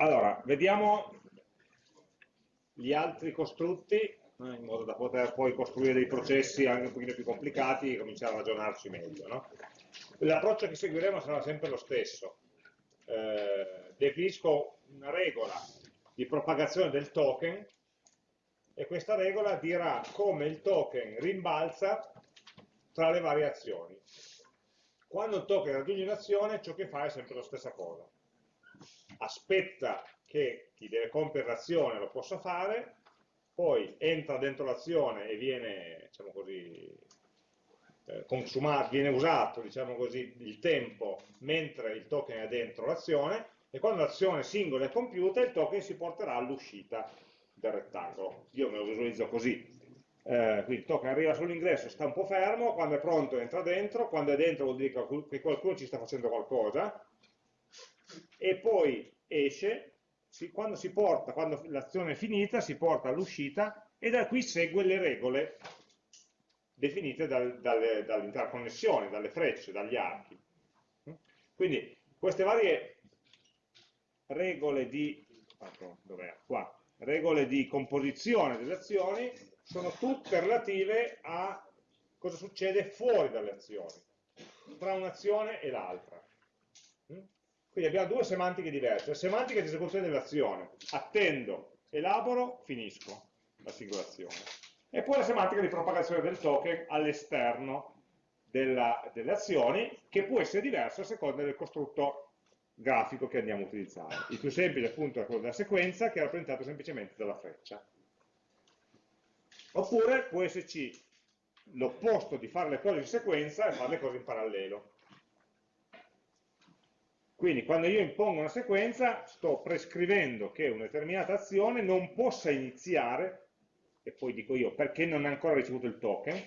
Allora, vediamo gli altri costrutti, eh, in modo da poter poi costruire dei processi anche un pochino più complicati e cominciare a ragionarci meglio. No? L'approccio che seguiremo sarà sempre lo stesso. Eh, definisco una regola di propagazione del token e questa regola dirà come il token rimbalza tra le varie azioni. Quando il token raggiunge un'azione, ciò che fa è sempre la stessa cosa aspetta che chi deve compiere l'azione lo possa fare, poi entra dentro l'azione e viene, diciamo così, eh, consumato, viene usato diciamo così, il tempo mentre il token è dentro l'azione e quando l'azione singola è compiuta il token si porterà all'uscita del rettangolo. Io me lo visualizzo così. Eh, quindi il token arriva sull'ingresso, sta un po' fermo, quando è pronto entra dentro, quando è dentro vuol dire che qualcuno ci sta facendo qualcosa, e poi esce, si, quando si porta, quando l'azione è finita, si porta all'uscita e da qui segue le regole definite dal, dalle, dall'interconnessione, dalle frecce, dagli archi. Quindi queste varie regole di, Qua, regole di composizione delle azioni sono tutte relative a cosa succede fuori dalle azioni, tra un'azione e l'altra. Quindi abbiamo due semantiche diverse. La semantica di esecuzione dell'azione. Attendo, elaboro, finisco la singola azione. E poi la semantica di propagazione del token all'esterno delle azioni, che può essere diversa a seconda del costrutto grafico che andiamo a utilizzare. Il più semplice appunto è quello della sequenza, che è rappresentato semplicemente dalla freccia. Oppure può esserci l'opposto di fare le cose in sequenza e fare le cose in parallelo. Quindi quando io impongo una sequenza sto prescrivendo che una determinata azione non possa iniziare, e poi dico io perché non ha ancora ricevuto il token,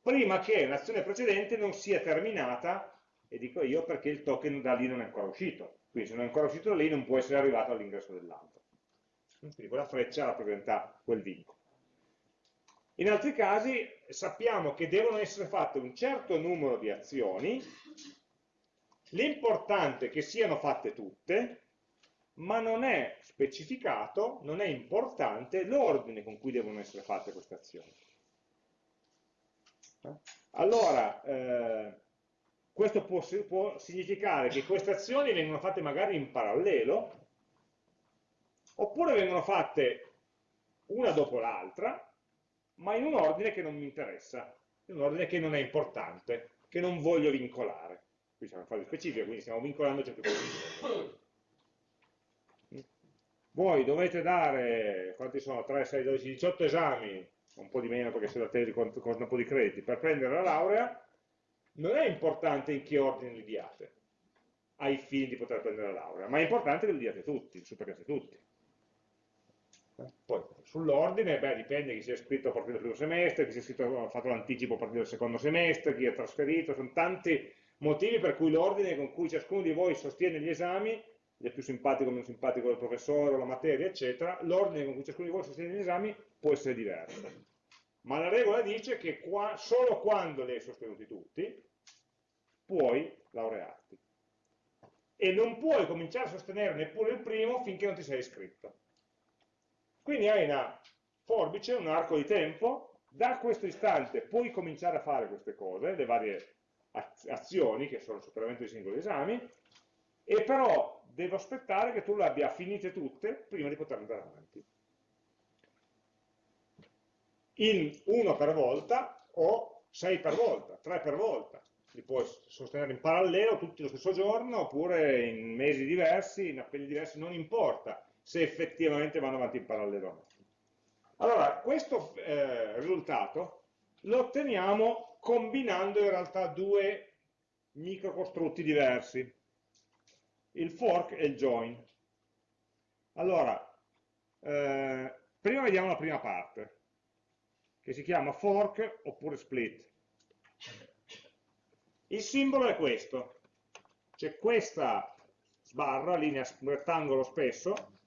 prima che l'azione precedente non sia terminata, e dico io perché il token da lì non è ancora uscito. Quindi se non è ancora uscito da lì non può essere arrivato all'ingresso dell'altro. Quindi quella freccia rappresenta quel vincolo. In altri casi sappiamo che devono essere fatte un certo numero di azioni L'importante è che siano fatte tutte, ma non è specificato, non è importante l'ordine con cui devono essere fatte queste azioni. Allora, eh, questo può, può, significare che queste azioni vengono fatte magari in parallelo, oppure vengono fatte una dopo l'altra, ma in un ordine che non mi interessa, in un ordine che non è importante, che non voglio vincolare qui siamo in fase specifica, quindi stiamo vincolando ciò che possiamo. Voi dovete dare, quanti sono? 3, 6, 12, 18 esami, un po' di meno perché se la tesi con un po' di crediti, per prendere la laurea, non è importante in che ordine li diate, ai fini di poter prendere la laurea, ma è importante che li diate tutti, li superate tutti. Poi sull'ordine, beh, dipende chi si è iscritto a partire dal primo semestre, chi si è iscritto, ha fatto l'anticipo a partire dal secondo semestre, chi è trasferito, sono tanti motivi per cui l'ordine con cui ciascuno di voi sostiene gli esami, è più simpatico o meno simpatico del professore o la materia, eccetera, l'ordine con cui ciascuno di voi sostiene gli esami può essere diverso. Ma la regola dice che qua, solo quando li hai sostenuti tutti, puoi laurearti. E non puoi cominciare a sostenere neppure il primo finché non ti sei iscritto. Quindi hai una forbice, un arco di tempo, da questo istante puoi cominciare a fare queste cose, le varie azioni, che sono il superamento di singoli esami, e però devo aspettare che tu le abbia finite tutte prima di poter andare avanti. In uno per volta o sei per volta, tre per volta. Li puoi sostenere in parallelo tutti lo stesso giorno oppure in mesi diversi, in appelli diversi, non importa se effettivamente vanno avanti in parallelo o no. Allora, questo eh, risultato lo otteniamo combinando in realtà due microcostrutti diversi, il fork e il join. Allora, eh, prima vediamo la prima parte, che si chiama fork oppure split. Il simbolo è questo, c'è questa sbarra, linea rettangolo spesso,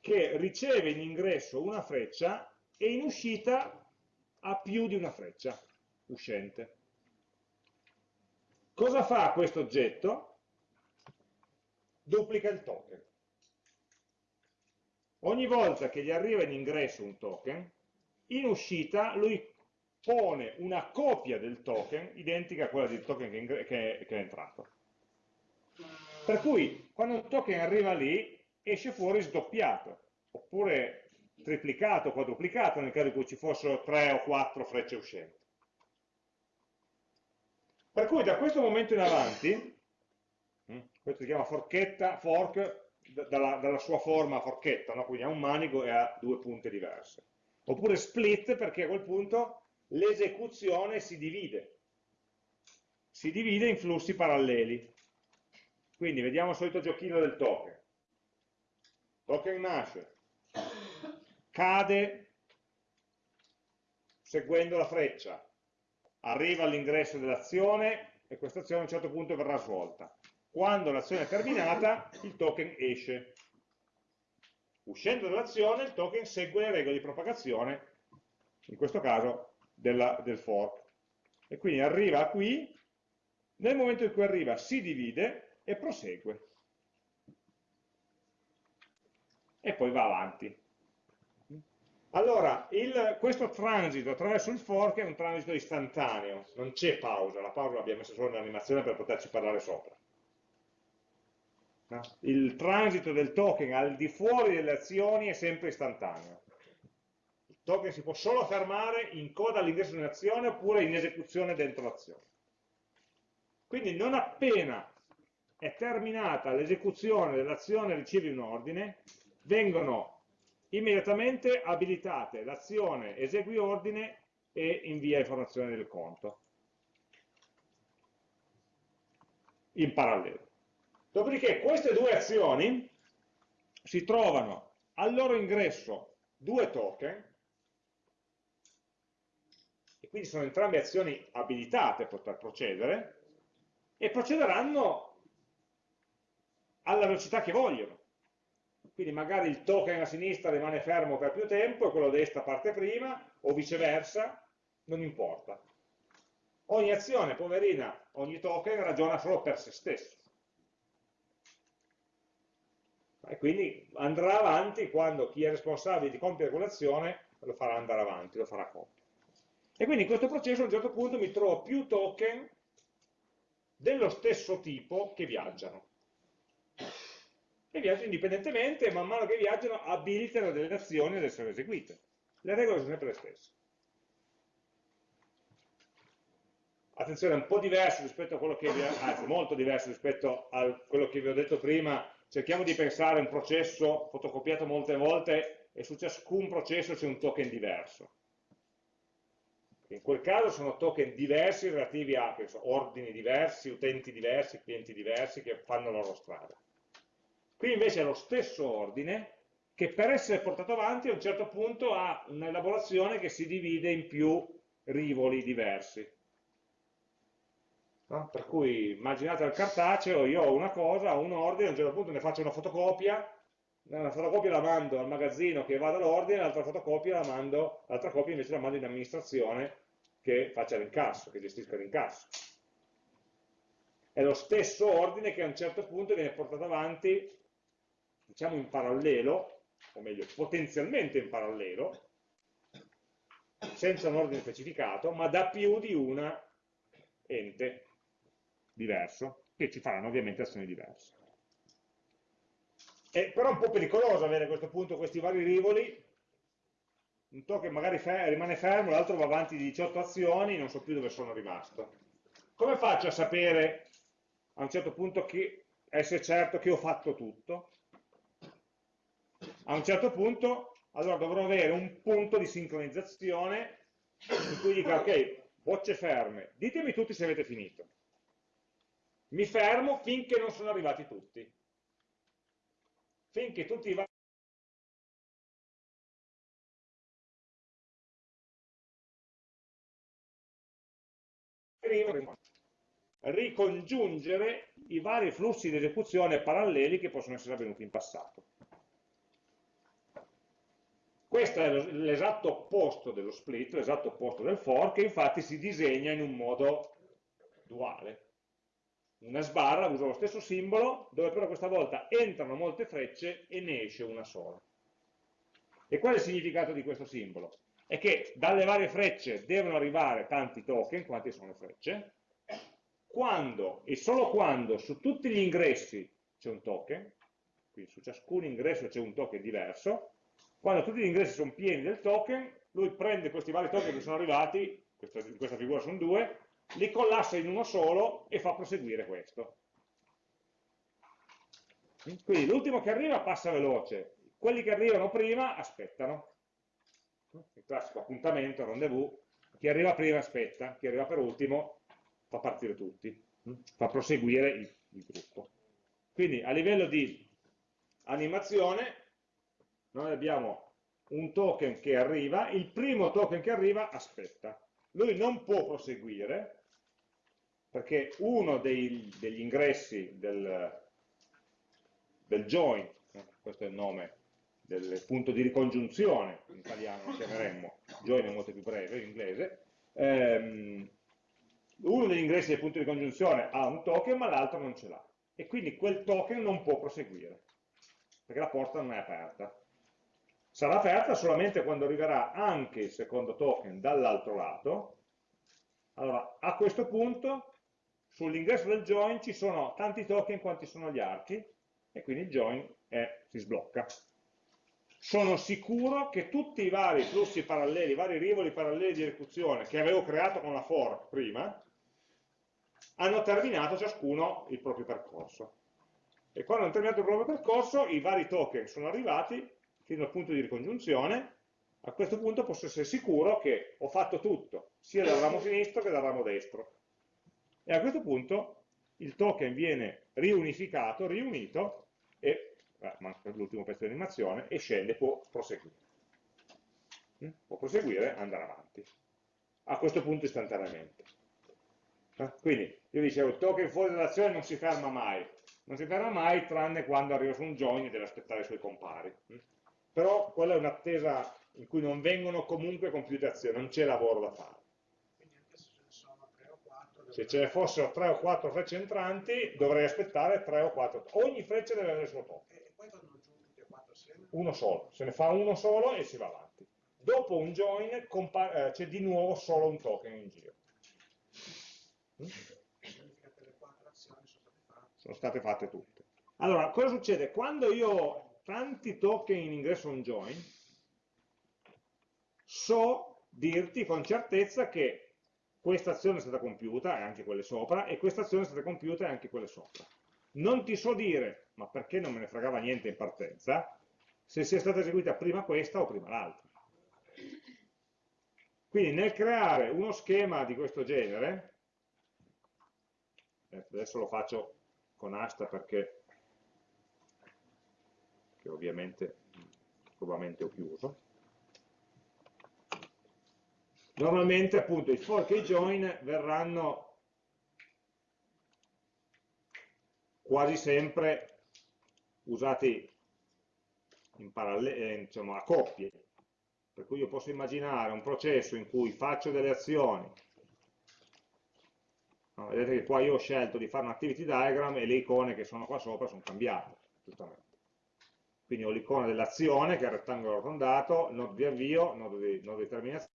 che riceve in ingresso una freccia e in uscita ha più di una freccia uscente. Cosa fa questo oggetto? duplica il token. Ogni volta che gli arriva in ingresso un token, in uscita lui pone una copia del token identica a quella del token che, che, che è entrato. Per cui quando un token arriva lì esce fuori sdoppiato, oppure triplicato, quadruplicato nel caso in cui ci fossero tre o quattro frecce uscenti. Per cui da questo momento in avanti, mm, questo si chiama forchetta, fork, dalla, dalla sua forma forchetta, no? quindi ha un manico e ha due punte diverse. Oppure split perché a quel punto l'esecuzione si divide. Si divide in flussi paralleli. Quindi vediamo il solito giochino del token. Token nasce, cade seguendo la freccia, arriva all'ingresso dell'azione e questa azione a un certo punto verrà svolta. Quando l'azione è terminata, il token esce. Uscendo dall'azione, il token segue le regole di propagazione, in questo caso della, del fork. E quindi arriva qui, nel momento in cui arriva si divide e prosegue. E poi va avanti. Allora, il, questo transito attraverso il fork è un transito istantaneo, non c'è pausa, la pausa l'abbiamo messa solo nell'animazione per poterci parlare sopra. No? Il transito del token al di fuori delle azioni è sempre istantaneo. Il token si può solo fermare in coda all'ingresso di un'azione oppure in esecuzione dentro l'azione. Quindi non appena è terminata l'esecuzione dell'azione ricevi un ordine, vengono immediatamente abilitate l'azione esegui ordine e invia informazione del conto in parallelo. Dopodiché queste due azioni si trovano al loro ingresso due token, e quindi sono entrambe azioni abilitate a poter procedere, e procederanno alla velocità che vogliono. Quindi magari il token a sinistra rimane fermo per più tempo e quello a destra parte prima, o viceversa, non importa. Ogni azione, poverina, ogni token ragiona solo per se stesso e quindi andrà avanti quando chi è responsabile di compiere quell'azione lo farà andare avanti, lo farà compiere. E quindi in questo processo a un certo punto mi trovo più token dello stesso tipo che viaggiano. E viaggiano indipendentemente e man mano che viaggiano abilitano delle azioni ad essere eseguite. Le regole sono sempre le stesse. Attenzione, è un po' diverso rispetto a quello che vi anzi molto diverso rispetto a quello che vi ho detto prima cerchiamo di pensare a un processo fotocopiato molte volte e su ciascun processo c'è un token diverso. In quel caso sono token diversi relativi a so, ordini diversi, utenti diversi, clienti diversi che fanno la loro strada. Qui invece è lo stesso ordine che per essere portato avanti a un certo punto ha un'elaborazione che si divide in più rivoli diversi. No? Per cui immaginate al cartaceo, io ho una cosa, ho un ordine, a un certo punto ne faccio una fotocopia, una fotocopia la mando al magazzino che va dall'ordine, l'altra fotocopia la mando, l'altra copia invece la mando in amministrazione che faccia l'incasso, che gestisca l'incasso. È lo stesso ordine che a un certo punto viene portato avanti, diciamo in parallelo, o meglio, potenzialmente in parallelo, senza un ordine specificato, ma da più di una ente diverso, che ci faranno ovviamente azioni diverse. È però un po' pericoloso avere a questo punto questi vari rivoli, un token magari fer rimane fermo, l'altro va avanti di 18 azioni, non so più dove sono rimasto. Come faccio a sapere a un certo punto che essere certo che ho fatto tutto? A un certo punto, allora dovrò avere un punto di sincronizzazione in cui dica, ok, bocce ferme, ditemi tutti se avete finito mi fermo finché non sono arrivati tutti. Finché tutti i ricongiungere i vari flussi di esecuzione paralleli che possono essere avvenuti in passato. Questo è l'esatto opposto dello split, l'esatto opposto del fork, che infatti si disegna in un modo duale una sbarra, uso lo stesso simbolo, dove però questa volta entrano molte frecce e ne esce una sola. E qual è il significato di questo simbolo? È che dalle varie frecce devono arrivare tanti token, quanti sono le frecce, quando e solo quando su tutti gli ingressi c'è un token, quindi su ciascun ingresso c'è un token diverso, quando tutti gli ingressi sono pieni del token, lui prende questi vari token che sono arrivati, in questa figura sono due, li collassa in uno solo e fa proseguire questo. Quindi l'ultimo che arriva passa veloce, quelli che arrivano prima aspettano. Il classico appuntamento, rendezvous, chi arriva prima aspetta, chi arriva per ultimo fa partire tutti, fa proseguire il, il gruppo. Quindi a livello di animazione noi abbiamo un token che arriva, il primo token che arriva aspetta. Lui non può proseguire perché uno dei, degli ingressi del, del join, eh, questo è il nome del punto di ricongiunzione, in italiano lo chiameremmo, join è molto più breve in inglese, ehm, uno degli ingressi del punto di congiunzione ha un token ma l'altro non ce l'ha e quindi quel token non può proseguire perché la porta non è aperta sarà aperta solamente quando arriverà anche il secondo token dall'altro lato allora a questo punto sull'ingresso del join ci sono tanti token quanti sono gli archi e quindi il join è, si sblocca. Sono sicuro che tutti i vari flussi paralleli, i vari rivoli paralleli di esecuzione che avevo creato con la fork prima, hanno terminato ciascuno il proprio percorso. E quando hanno terminato il proprio percorso, i vari token sono arrivati fino al punto di ricongiunzione, a questo punto posso essere sicuro che ho fatto tutto, sia dal ramo sinistro che dal ramo destro e a questo punto il token viene riunificato, riunito e, eh, manca l'ultimo pezzo di animazione, e scende, può proseguire. Mm? Può proseguire e andare avanti. A questo punto istantaneamente. Eh? Quindi, io dicevo, il token fuori dall'azione non si ferma mai. Non si ferma mai tranne quando arriva su un join e deve aspettare i suoi compari. Mm? Però quella è un'attesa in cui non vengono comunque compiute azioni, non c'è lavoro da fare. Se ce ne fossero 3 o 4 frecce entranti dovrei aspettare 3 o 4 ogni freccia deve avere il suo top quattro uno solo, se ne fa uno solo e si va avanti. Dopo un join eh, c'è di nuovo solo un token in giro. Quattro sono state fatte tutte. Allora, cosa succede? quando io tanti token in ingresso a un join so dirti con certezza che questa azione è stata compiuta, e anche quelle sopra, e questa azione è stata compiuta e anche quelle sopra. Non ti so dire, ma perché non me ne fregava niente in partenza, se sia stata eseguita prima questa o prima l'altra. Quindi nel creare uno schema di questo genere, eh, adesso lo faccio con asta perché, che ovviamente probabilmente ho chiuso, Normalmente appunto i fork e i join verranno quasi sempre usati eh, diciamo, a coppie, per cui io posso immaginare un processo in cui faccio delle azioni, no, vedete che qua io ho scelto di fare un activity diagram e le icone che sono qua sopra sono cambiate, giustamente. Quindi ho l'icona dell'azione che è il rettangolo arrotondato, nodo di avvio, nodo di, nodo di terminazione,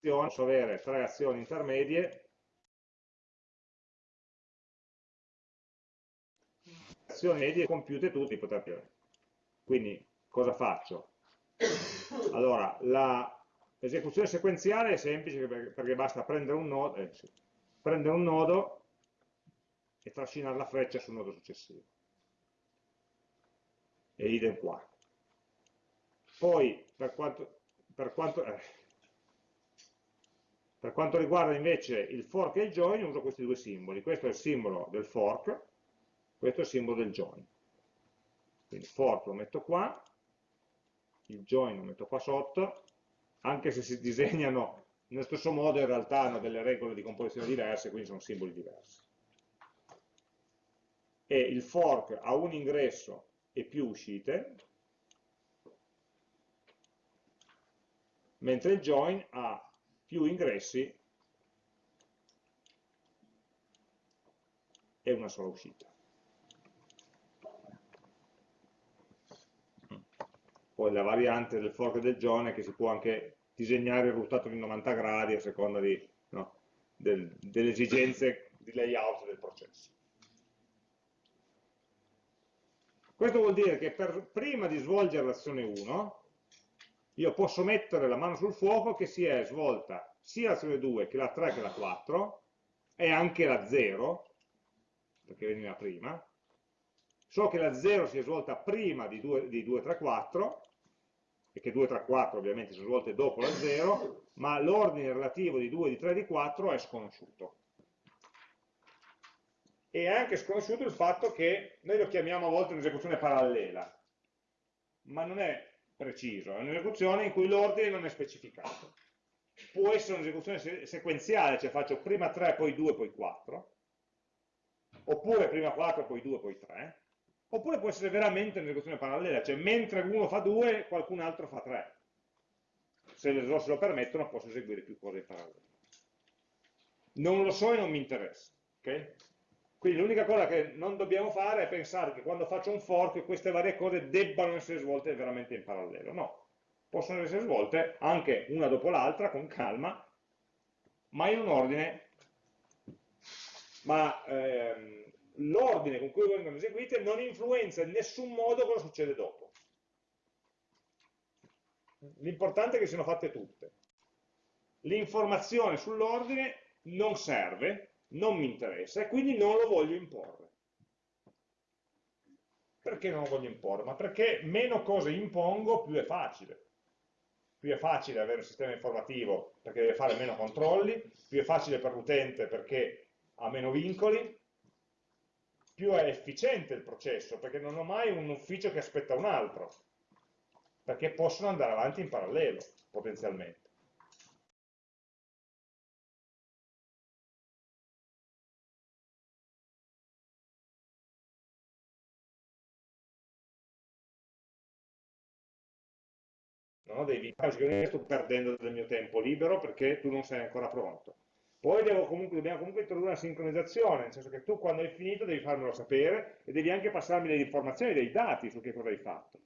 posso avere tre azioni intermedie, azioni medie compiute tutte ipoteticamente. Quindi cosa faccio? Allora, l'esecuzione sequenziale è semplice perché basta prendere un nodo, eh, prendere un nodo e trascinare la freccia sul nodo successivo. E idem qua. Poi, per quanto, per quanto eh, per quanto riguarda invece il fork e il join uso questi due simboli, questo è il simbolo del fork, questo è il simbolo del join. Quindi fork lo metto qua, il join lo metto qua sotto, anche se si disegnano nello stesso modo in realtà hanno delle regole di composizione diverse, quindi sono simboli diversi. E il fork ha un ingresso e più uscite, mentre il join ha più ingressi e una sola uscita. Poi la variante del fork del John è che si può anche disegnare il ruotato di 90 gradi a seconda di, no, del, delle esigenze di layout del processo. Questo vuol dire che per, prima di svolgere l'azione 1 io posso mettere la mano sul fuoco che si è svolta sia l'azione 2 che la 3 che la 4 e anche la 0 perché veniva prima. So che la 0 si è svolta prima di 2, di 2 3, 4 e che 2, 3, 4 ovviamente sono svolte dopo la 0 ma l'ordine relativo di 2, di 3 e di 4 è sconosciuto e anche sconosciuto il fatto che noi lo chiamiamo a volte un'esecuzione parallela ma non è preciso, è un'esecuzione in cui l'ordine non è specificato. Può essere un'esecuzione sequenziale, cioè faccio prima 3, poi 2, poi 4, oppure prima 4, poi 2, poi 3, oppure può essere veramente un'esecuzione parallela, cioè mentre uno fa 2, qualcun altro fa 3. Se le risorse lo permettono, posso eseguire più cose in parallelo. Non lo so e non mi interessa. Okay? Quindi l'unica cosa che non dobbiamo fare è pensare che quando faccio un fork queste varie cose debbano essere svolte veramente in parallelo. No, possono essere svolte anche una dopo l'altra, con calma, ma in un ordine, ma ehm, l'ordine con cui vengono eseguite non influenza in nessun modo cosa succede dopo. L'importante è che siano fatte tutte. L'informazione sull'ordine non serve, non mi interessa e quindi non lo voglio imporre. Perché non lo voglio imporre? Ma perché meno cose impongo più è facile. Più è facile avere un sistema informativo perché deve fare meno controlli, più è facile per l'utente perché ha meno vincoli, più è efficiente il processo perché non ho mai un ufficio che aspetta un altro, perché possono andare avanti in parallelo potenzialmente. Non ho dei vincoli, sto perdendo del mio tempo libero perché tu non sei ancora pronto. Poi comunque, dobbiamo comunque introdurre una sincronizzazione, nel senso che tu quando hai finito devi farmelo sapere e devi anche passarmi delle informazioni, dei dati su che cosa hai fatto.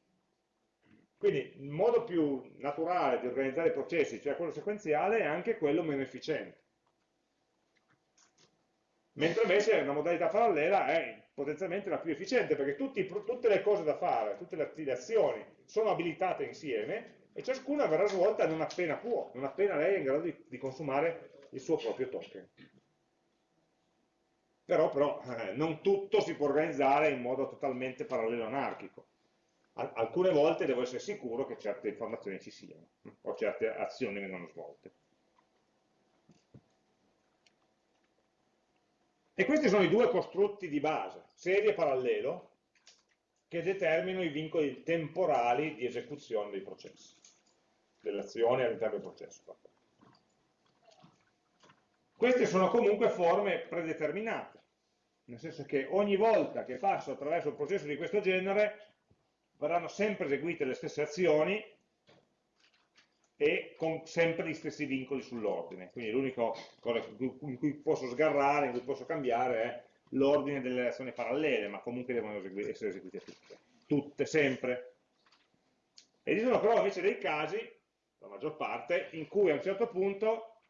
Quindi il modo più naturale di organizzare i processi, cioè quello sequenziale, è anche quello meno efficiente. Mentre invece una modalità parallela è potenzialmente la più efficiente, perché tutti, tutte le cose da fare, tutte le azioni sono abilitate insieme e ciascuna verrà svolta non appena può, non appena lei è in grado di, di consumare il suo proprio token. Però, però eh, non tutto si può organizzare in modo totalmente parallelo anarchico. Al alcune volte devo essere sicuro che certe informazioni ci siano, o certe azioni vengono svolte. E questi sono i due costrutti di base, serie e parallelo, che determinano i vincoli temporali di esecuzione dei processi delle azioni all'interno del processo. Queste sono comunque forme predeterminate, nel senso che ogni volta che passo attraverso un processo di questo genere verranno sempre eseguite le stesse azioni e con sempre gli stessi vincoli sull'ordine. Quindi l'unica cosa in cui posso sgarrare, in cui posso cambiare è l'ordine delle azioni parallele, ma comunque devono essere eseguite tutte. Tutte, sempre. Esistono però invece dei casi la maggior parte, in cui a un certo punto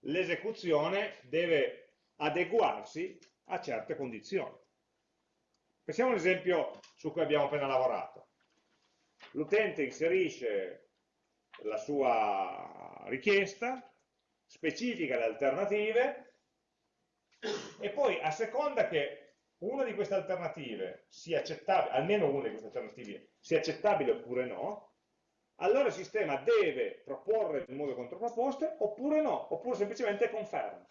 l'esecuzione deve adeguarsi a certe condizioni. Pensiamo all'esempio su cui abbiamo appena lavorato. L'utente inserisce la sua richiesta, specifica le alternative e poi a seconda che una di queste alternative sia accettabile, almeno una di queste alternative sia accettabile oppure no, allora il sistema deve proporre nuove controproposte oppure no, oppure semplicemente conferma.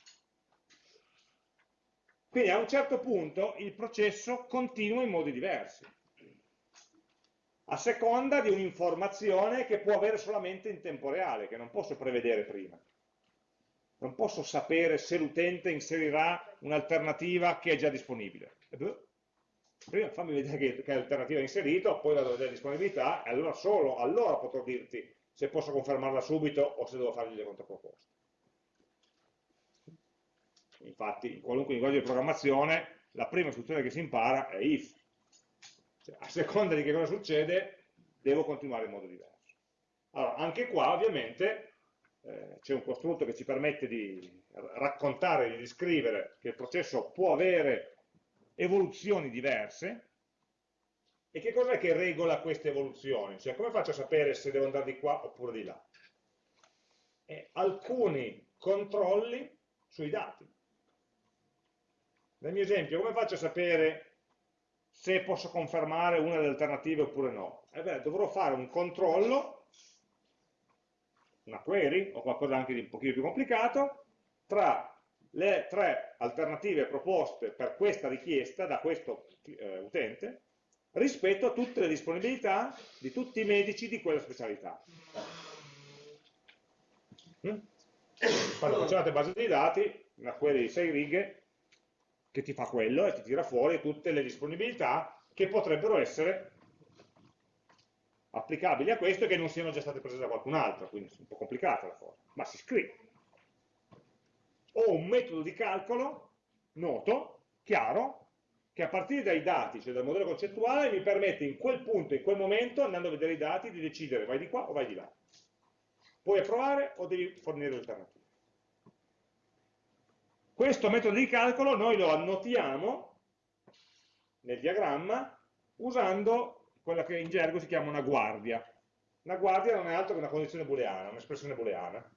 Quindi a un certo punto il processo continua in modi diversi, a seconda di un'informazione che può avere solamente in tempo reale, che non posso prevedere prima. Non posso sapere se l'utente inserirà un'alternativa che è già disponibile. Prima fammi vedere che, che alternativa hai inserito, poi vado a vedere disponibilità e allora solo allora potrò dirti se posso confermarla subito o se devo fargli le controproposte. Infatti in qualunque linguaggio di programmazione la prima istruzione che si impara è if. Cioè, a seconda di che cosa succede, devo continuare in modo diverso. Allora, anche qua ovviamente eh, c'è un costrutto che ci permette di raccontare, di descrivere che il processo può avere evoluzioni diverse, e che cos'è che regola queste evoluzioni? Cioè, come faccio a sapere se devo andare di qua oppure di là? E alcuni controlli sui dati. Nel mio esempio, come faccio a sapere se posso confermare una delle alternative oppure no? Eh beh, dovrò fare un controllo, una query o qualcosa anche di un pochino più complicato, tra le tre alternative proposte per questa richiesta da questo eh, utente rispetto a tutte le disponibilità di tutti i medici di quella specialità. Mm? Quando facciate base di dati, una query di 6 righe che ti fa quello e ti tira fuori tutte le disponibilità che potrebbero essere applicabili a questo e che non siano già state prese da qualcun altro, quindi è un po' complicata la cosa, ma si scrive. Ho un metodo di calcolo noto, chiaro, che a partire dai dati, cioè dal modello concettuale, mi permette in quel punto, in quel momento, andando a vedere i dati, di decidere vai di qua o vai di là. Puoi approvare o devi fornire l'alternativa. Questo metodo di calcolo noi lo annotiamo nel diagramma usando quella che in gergo si chiama una guardia. Una guardia non è altro che una condizione booleana, un'espressione booleana.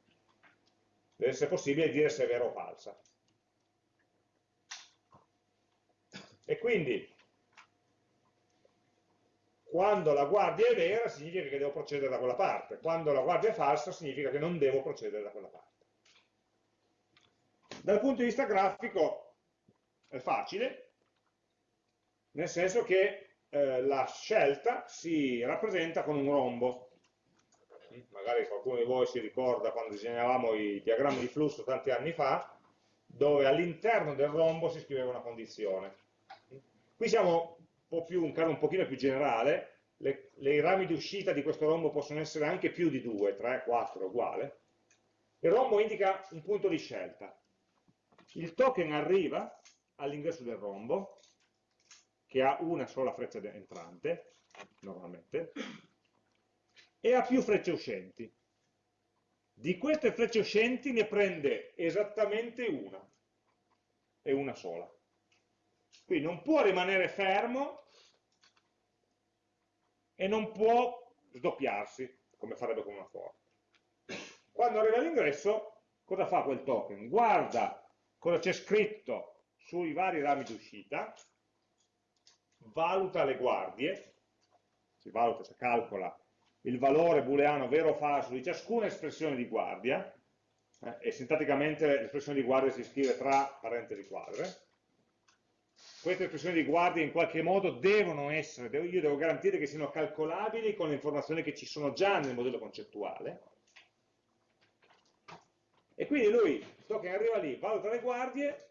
Deve essere possibile dire se è vera o falsa. E quindi, quando la guardia è vera significa che devo procedere da quella parte, quando la guardia è falsa significa che non devo procedere da quella parte. Dal punto di vista grafico è facile, nel senso che eh, la scelta si rappresenta con un rombo. Magari qualcuno di voi si ricorda quando disegnavamo i diagrammi di flusso tanti anni fa, dove all'interno del rombo si scriveva una condizione. Qui siamo un, più, un caso un pochino più generale, le, le rami di uscita di questo rombo possono essere anche più di 2, 3, 4, uguale. Il rombo indica un punto di scelta. Il token arriva all'ingresso del rombo, che ha una sola freccia entrante, normalmente, e ha più frecce uscenti. Di queste frecce uscenti ne prende esattamente una, e una sola. Quindi non può rimanere fermo e non può sdoppiarsi, come farebbe con una for. Quando arriva all'ingresso, cosa fa quel token? Guarda cosa c'è scritto sui vari rami d'uscita, valuta le guardie, si valuta, si calcola il valore booleano vero o falso di ciascuna espressione di guardia, eh, e sintaticamente l'espressione di guardia si scrive tra parentesi quadre, queste espressioni di guardia in qualche modo devono essere, io devo garantire che siano calcolabili con le informazioni che ci sono già nel modello concettuale, e quindi lui, token arriva lì, valuta le guardie,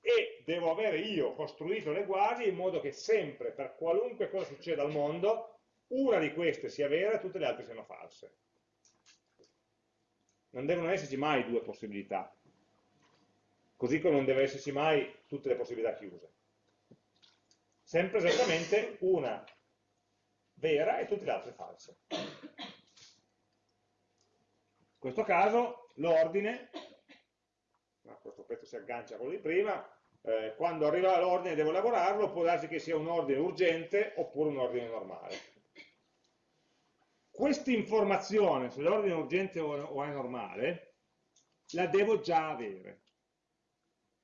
e devo avere io costruito le guardie in modo che sempre, per qualunque cosa succeda al mondo, una di queste sia vera e tutte le altre siano false. Non devono esserci mai due possibilità, così come non deve esserci mai tutte le possibilità chiuse. Sempre esattamente una vera e tutte le altre false. In questo caso l'ordine, questo pezzo si aggancia a quello di prima, eh, quando arriva l'ordine devo lavorarlo, può darsi che sia un ordine urgente oppure un ordine normale. Questa informazione sull'ordine urgente o è normale la devo già avere.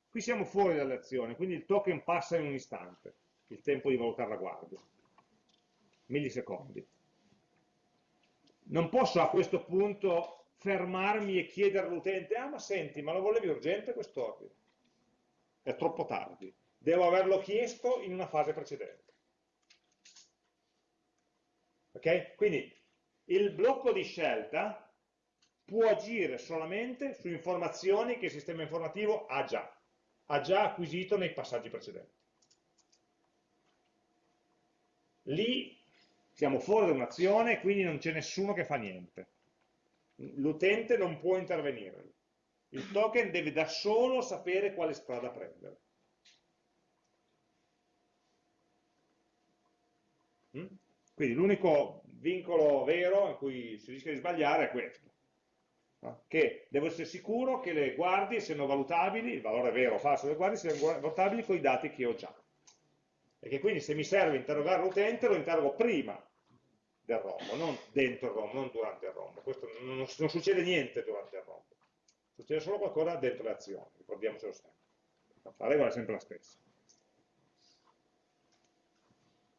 Qui siamo fuori dall'azione, quindi il token passa in un istante, il tempo di valutare la guardia, millisecondi. Non posso a questo punto fermarmi e chiedere all'utente, ah ma senti, ma lo volevi urgente quest'ordine? È troppo tardi, devo averlo chiesto in una fase precedente. Ok? Quindi il blocco di scelta può agire solamente su informazioni che il sistema informativo ha già, ha già acquisito nei passaggi precedenti. Lì siamo fuori da un'azione, e quindi non c'è nessuno che fa niente. L'utente non può intervenire. Il token deve da solo sapere quale strada prendere. Mm? Quindi l'unico vincolo vero in cui si rischia di sbagliare è questo, che devo essere sicuro che le guardie siano valutabili, il valore vero o falso delle guardie siano valutabili con i dati che ho già. E che quindi se mi serve interrogare l'utente lo interrogo prima del rombo, non dentro il rombo, non durante il rombo. Questo non, non, non succede niente durante il rombo, succede solo qualcosa dentro le azioni, ricordiamocelo sempre. La regola è sempre la stessa.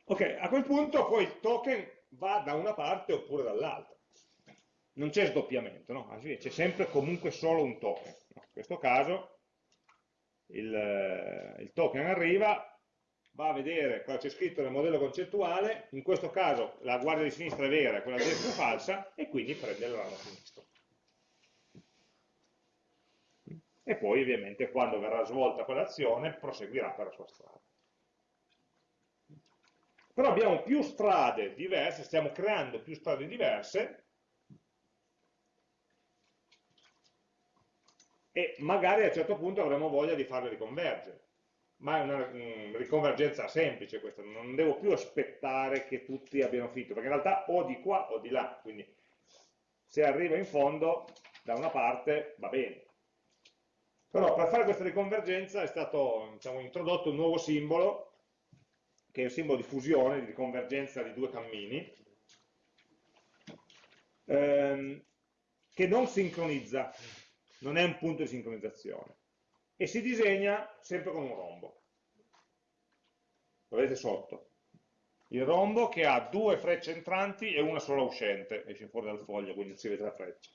Ok, a quel punto poi il token va da una parte oppure dall'altra. Non c'è sdoppiamento, no? c'è sempre comunque solo un token. No? In questo caso il, eh, il token arriva, va a vedere cosa c'è scritto nel modello concettuale, in questo caso la guardia di sinistra è vera e quella di destra è falsa, e quindi prende il ramo sinistro. E poi ovviamente quando verrà svolta quell'azione proseguirà per la sua strada. Però abbiamo più strade diverse, stiamo creando più strade diverse, e magari a un certo punto avremo voglia di farle riconvergere. Ma è una um, riconvergenza semplice questa, non devo più aspettare che tutti abbiano finito, perché in realtà o di qua o di là, quindi se arriva in fondo da una parte va bene. Però per fare questa riconvergenza è stato diciamo, introdotto un nuovo simbolo che è un simbolo di fusione, di convergenza di due cammini, ehm, che non sincronizza, non è un punto di sincronizzazione, e si disegna sempre con un rombo. Lo vedete sotto. Il rombo che ha due frecce entranti e una sola uscente, esce fuori dal foglio, quindi si vede la freccia.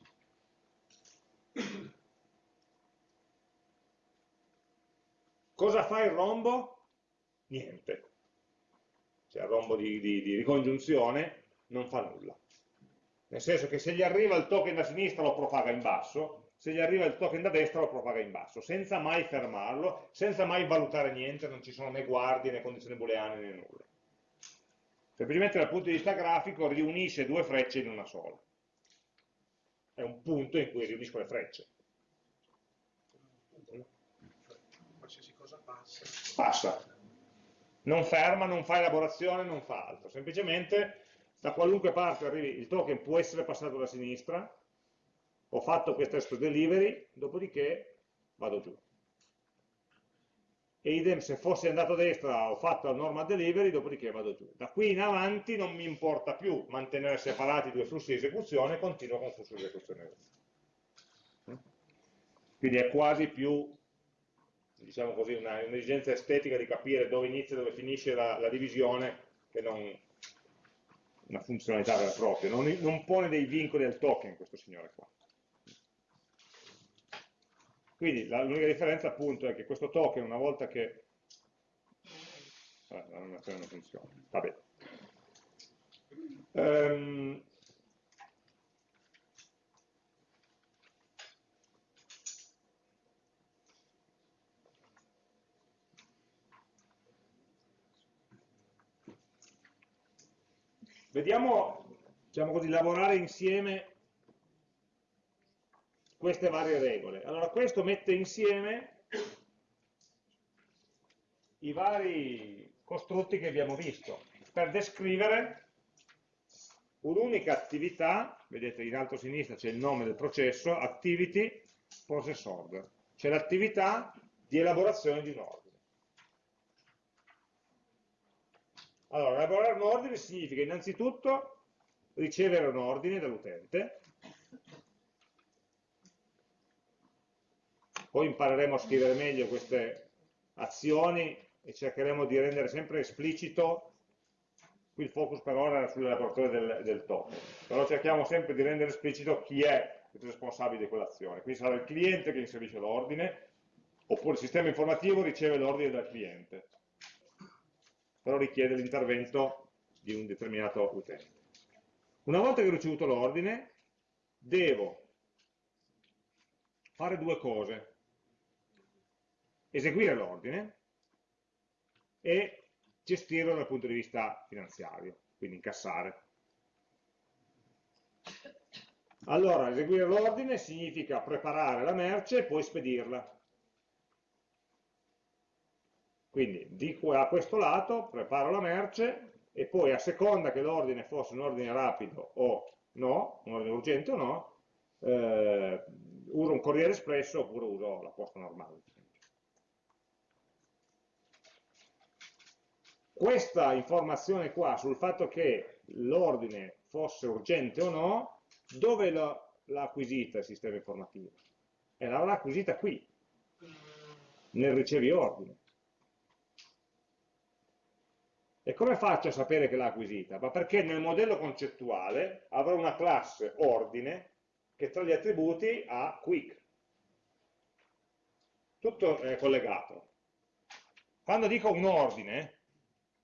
Cosa fa il rombo? Niente cioè il rombo di, di, di ricongiunzione, non fa nulla. Nel senso che se gli arriva il token da sinistra lo propaga in basso, se gli arriva il token da destra lo propaga in basso, senza mai fermarlo, senza mai valutare niente, non ci sono né guardie né condizioni booleane né nulla. Semplicemente dal punto di vista grafico riunisce due frecce in una sola. È un punto in cui riunisco le frecce. Qualsiasi cosa passa. Passa non ferma, non fa elaborazione, non fa altro, semplicemente da qualunque parte arrivi il token può essere passato da sinistra, ho fatto questo testo delivery, dopodiché vado giù. E idem se fosse andato a destra ho fatto la normal delivery, dopodiché vado giù. Da qui in avanti non mi importa più mantenere separati i due flussi di esecuzione, continuo con il flusso di esecuzione. Quindi è quasi più diciamo così, un'esigenza estetica di capire dove inizia e dove finisce la, la, divisione che non una funzionalità vera e propria, non, non pone dei vincoli al token questo signore qua. Quindi l'unica differenza appunto è che questo token una volta che... Vabbè, non funziona, vabbè. Um, Vediamo, diciamo così, lavorare insieme queste varie regole. Allora, questo mette insieme i vari costrutti che abbiamo visto. Per descrivere un'unica attività, vedete in alto a sinistra c'è il nome del processo, activity process order, c'è l'attività di elaborazione di un ordine. Allora, elaborare un ordine significa innanzitutto ricevere un ordine dall'utente, poi impareremo a scrivere meglio queste azioni e cercheremo di rendere sempre esplicito, qui il focus per ora era sull'elaboratore del, del token, però cerchiamo sempre di rendere esplicito chi è il responsabile di quell'azione, quindi sarà il cliente che inserisce l'ordine, oppure il sistema informativo riceve l'ordine dal cliente però richiede l'intervento di un determinato utente. Una volta che ho ricevuto l'ordine, devo fare due cose. Eseguire l'ordine e gestirlo dal punto di vista finanziario, quindi incassare. Allora, eseguire l'ordine significa preparare la merce e poi spedirla. Quindi di a questo lato preparo la merce, e poi a seconda che l'ordine fosse un ordine rapido o no, un ordine urgente o no, eh, uso un corriere espresso oppure uso la posta normale. Questa informazione qua sul fatto che l'ordine fosse urgente o no, dove l'ha acquisita il sistema informativo? E l'avrà acquisita qui, nel ricevi ordine. E come faccio a sapere che l'ha acquisita? Ma perché nel modello concettuale avrò una classe ordine che tra gli attributi ha quick. Tutto è collegato. Quando dico un ordine,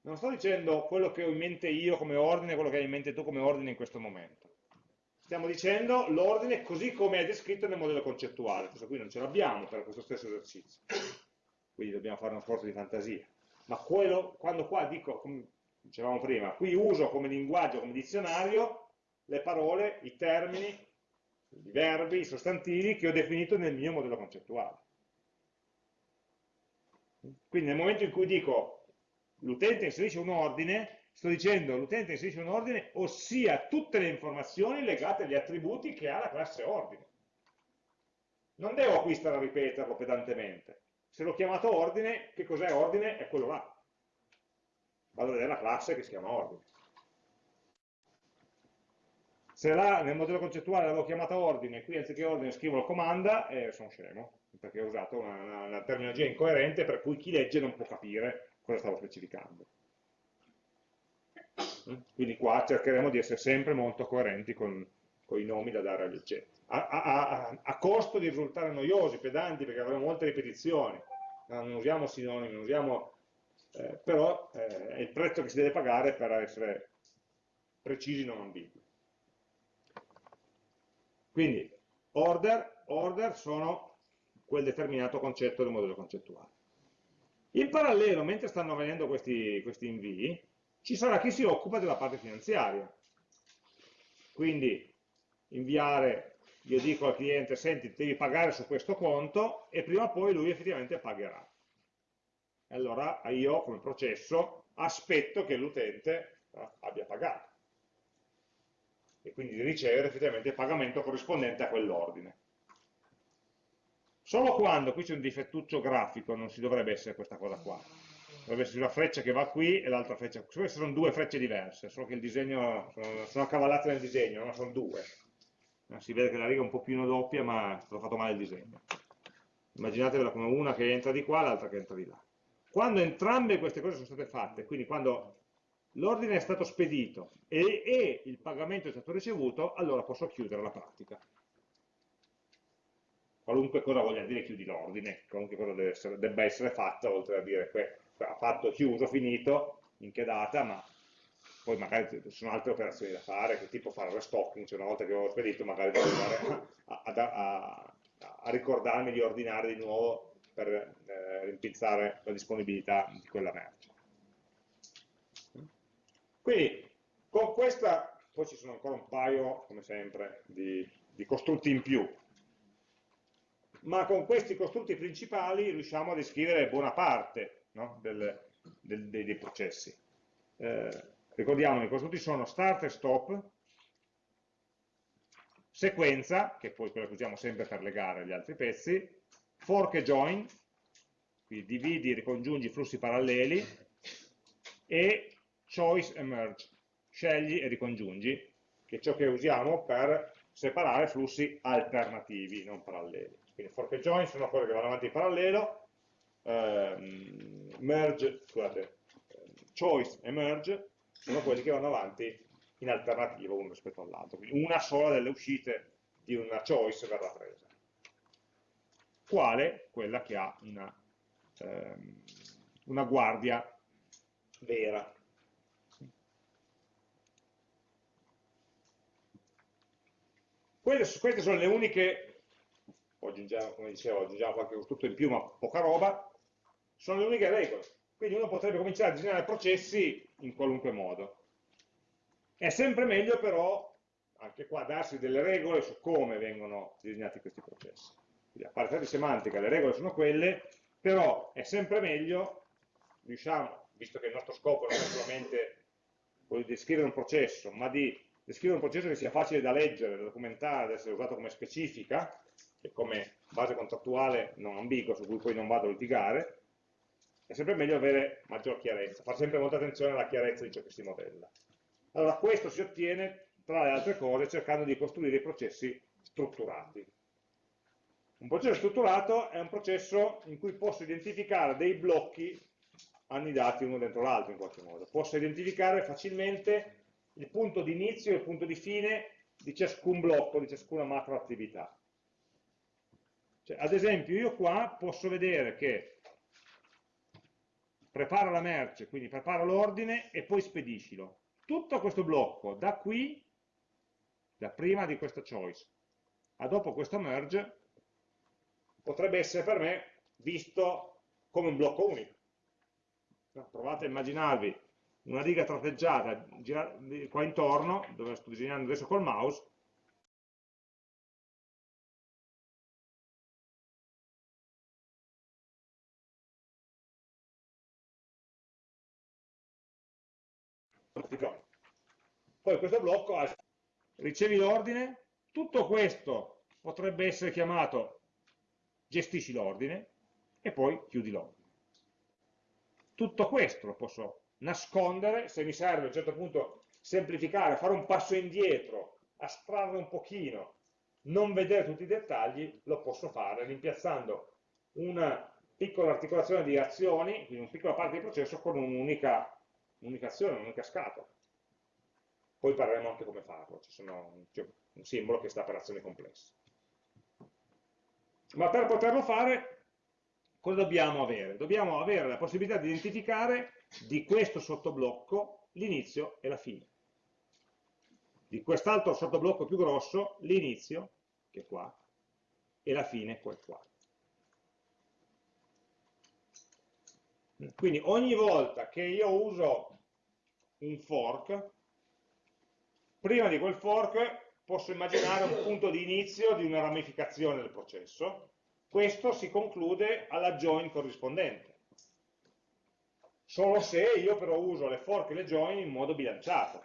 non sto dicendo quello che ho in mente io come ordine, quello che hai in mente tu come ordine in questo momento. Stiamo dicendo l'ordine così come è descritto nel modello concettuale. Questo qui non ce l'abbiamo per questo stesso esercizio. Quindi dobbiamo fare uno sforzo di fantasia ma quello, quando qua dico, come dicevamo prima, qui uso come linguaggio, come dizionario, le parole, i termini, i verbi, i sostantivi che ho definito nel mio modello concettuale. Quindi nel momento in cui dico l'utente inserisce un ordine, sto dicendo l'utente inserisce un ordine, ossia tutte le informazioni legate agli attributi che ha la classe ordine. Non devo qui stare a ripeterlo pedantemente se l'ho chiamato ordine, che cos'è ordine? È quello là. Vado a vedere la classe che si chiama ordine. Se là nel modello concettuale l'avevo chiamata ordine, qui anziché ordine scrivo la comanda, eh, sono scemo, perché ho usato una, una, una terminologia incoerente per cui chi legge non può capire cosa stavo specificando. Quindi qua cercheremo di essere sempre molto coerenti con, con i nomi da dare agli oggetti a, a, a, costo di risultare noiosi, pedanti, perché avremo molte ripetizioni, non usiamo sinonimi, non usiamo, eh, però eh, è il prezzo che si deve pagare per essere precisi, non ambigui. Quindi, order, order sono quel determinato concetto del modello concettuale. In parallelo, mentre stanno avvenendo questi, questi invii, ci sarà chi si occupa della parte finanziaria. Quindi inviare io dico al cliente, senti, devi pagare su questo conto e prima o poi lui effettivamente pagherà. E allora io come processo aspetto che l'utente eh, abbia pagato e quindi di ricevere effettivamente il pagamento corrispondente a quell'ordine. Solo quando qui c'è un difettuccio grafico non si dovrebbe essere questa cosa qua. Dovrebbe essere una freccia che va qui e l'altra freccia. Queste sono due frecce diverse, solo che il disegno sono, sono accavallate nel disegno, no? sono due si vede che la riga è un po' più doppia ma è fatto male il disegno. Immaginatevela come una che entra di qua l'altra che entra di là. Quando entrambe queste cose sono state fatte quindi quando l'ordine è stato spedito e, e, il pagamento è stato ricevuto allora posso chiudere la pratica. Qualunque cosa voglia dire chiudi l'ordine qualunque cosa essere, debba essere fatta oltre a dire che ha fatto chiuso, finito in che data ma poi magari ci sono altre operazioni da fare, che tipo fare restocking, cioè una volta che ho spedito magari devo andare a, a, a, a, ricordarmi di ordinare di nuovo per eh, rimpizzare la disponibilità di quella merce. Quindi con questa, poi ci sono ancora un paio, come sempre, di, di costrutti in più, ma con questi costrutti principali riusciamo a descrivere buona parte no? del, del, dei, dei, processi. Eh, Ricordiamo che i costrutti sono start e stop, sequenza, che poi quella che usiamo sempre per legare gli altri pezzi, fork e join, quindi dividi ricongiungi flussi paralleli, e choice e merge, scegli e ricongiungi, che è ciò che usiamo per separare flussi alternativi, non paralleli. Quindi fork e join sono quelle che vanno avanti in parallelo, ehm, merge, scusate, choice e merge sono quelli che vanno avanti in alternativa uno rispetto all'altro. Quindi una sola delle uscite di una choice verrà presa. Quale? Quella che ha una, ehm, una guardia vera. Queste, queste sono le uniche, aggiungiamo, come dicevo, aggiungiamo qualche costrutto in più, ma poca roba, sono le uniche regole. Quindi uno potrebbe cominciare a disegnare processi in qualunque modo. È sempre meglio però, anche qua, darsi delle regole su come vengono disegnati questi processi. Quindi a parte di semantica le regole sono quelle, però è sempre meglio, riusciamo, visto che il nostro scopo non è solamente quello di descrivere un processo, ma di descrivere un processo che sia facile da leggere, da documentare, da essere usato come specifica, e come base contrattuale non ambigua su cui poi non vado a litigare, è sempre meglio avere maggior chiarezza, fare sempre molta attenzione alla chiarezza di ciò che si modella. Allora questo si ottiene, tra le altre cose, cercando di costruire i processi strutturati. Un processo strutturato è un processo in cui posso identificare dei blocchi annidati uno dentro l'altro in qualche modo. Posso identificare facilmente il punto di inizio e il punto di fine di ciascun blocco, di ciascuna macro attività. Cioè, ad esempio, io qua posso vedere che prepara la merce, quindi prepara l'ordine e poi spediscilo. Tutto questo blocco, da qui, da prima di questa choice, a dopo questo merge, potrebbe essere per me visto come un blocco unico. Provate a immaginarvi una riga tratteggiata qua intorno, dove sto disegnando adesso col mouse, Poi questo blocco ricevi l'ordine, tutto questo potrebbe essere chiamato gestisci l'ordine e poi chiudi l'ordine. Tutto questo lo posso nascondere, se mi serve a un certo punto semplificare, fare un passo indietro, astrarre un pochino, non vedere tutti i dettagli, lo posso fare rimpiazzando una piccola articolazione di azioni, quindi una piccola parte del processo con un'unica un'unica azione, un'unica scatola. Poi parleremo anche come farlo, c'è un simbolo che sta per azioni complesse. Ma per poterlo fare, cosa dobbiamo avere? Dobbiamo avere la possibilità di identificare di questo sottoblocco l'inizio e la fine. Di quest'altro sottoblocco più grosso, l'inizio, che è qua, e la fine, che è qua. Quindi ogni volta che io uso un fork, prima di quel fork posso immaginare un punto di inizio di una ramificazione del processo, questo si conclude alla join corrispondente. Solo se io però uso le fork e le join in modo bilanciato.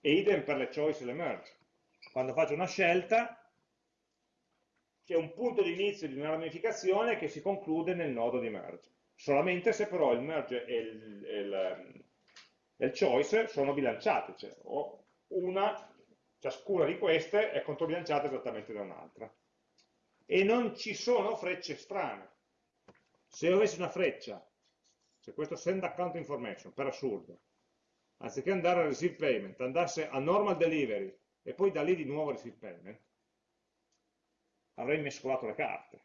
E idem per le choice e le merge. Quando faccio una scelta, c'è un punto di inizio di una ramificazione che si conclude nel nodo di merge. Solamente se però il merge e il, il, il choice sono bilanciati, cioè una, ciascuna di queste è controbilanciata esattamente da un'altra. E non ci sono frecce strane. Se io avessi una freccia, se questo send account information, per assurdo, anziché andare a receive payment, andasse a normal delivery e poi da lì di nuovo a receive payment, avrei mescolato le carte.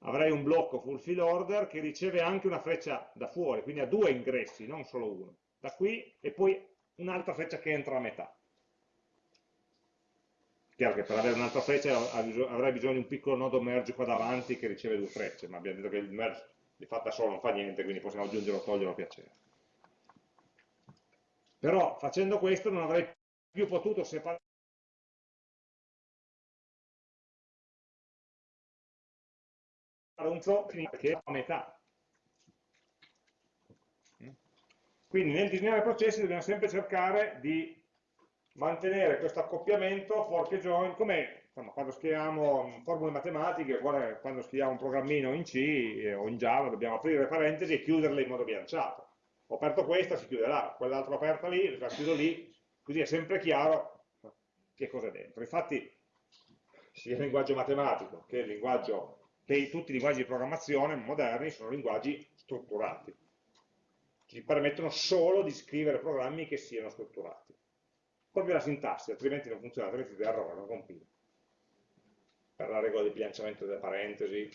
Avrei un blocco fulfill order che riceve anche una freccia da fuori, quindi ha due ingressi, non solo uno. Da qui e poi un'altra freccia che entra a metà. Chiaro che per avere un'altra freccia avrei bisogno di un piccolo nodo merge qua davanti che riceve due frecce, ma abbiamo detto che il merge di fatto da solo non fa niente, quindi possiamo aggiungere o togliere a piacere. Però facendo questo non avrei più potuto separare un flow che è a metà. Quindi nel disegnare processi dobbiamo sempre cercare di mantenere questo accoppiamento fork e join, come quando scriviamo formule matematiche, quando scriviamo un programmino in C o in Java, dobbiamo aprire parentesi e chiuderle in modo bilanciato. Ho aperto questa, si chiude là, quell'altra aperta lì, la chiudo lì, così è sempre chiaro che cosa è dentro. Infatti, sia il linguaggio matematico che il linguaggio tutti i linguaggi di programmazione moderni sono linguaggi strutturati. Ci permettono solo di scrivere programmi che siano strutturati. Proprio la sintassi, altrimenti non funziona, altrimenti ti errore, non compila. Per la regola di bilanciamento delle parentesi,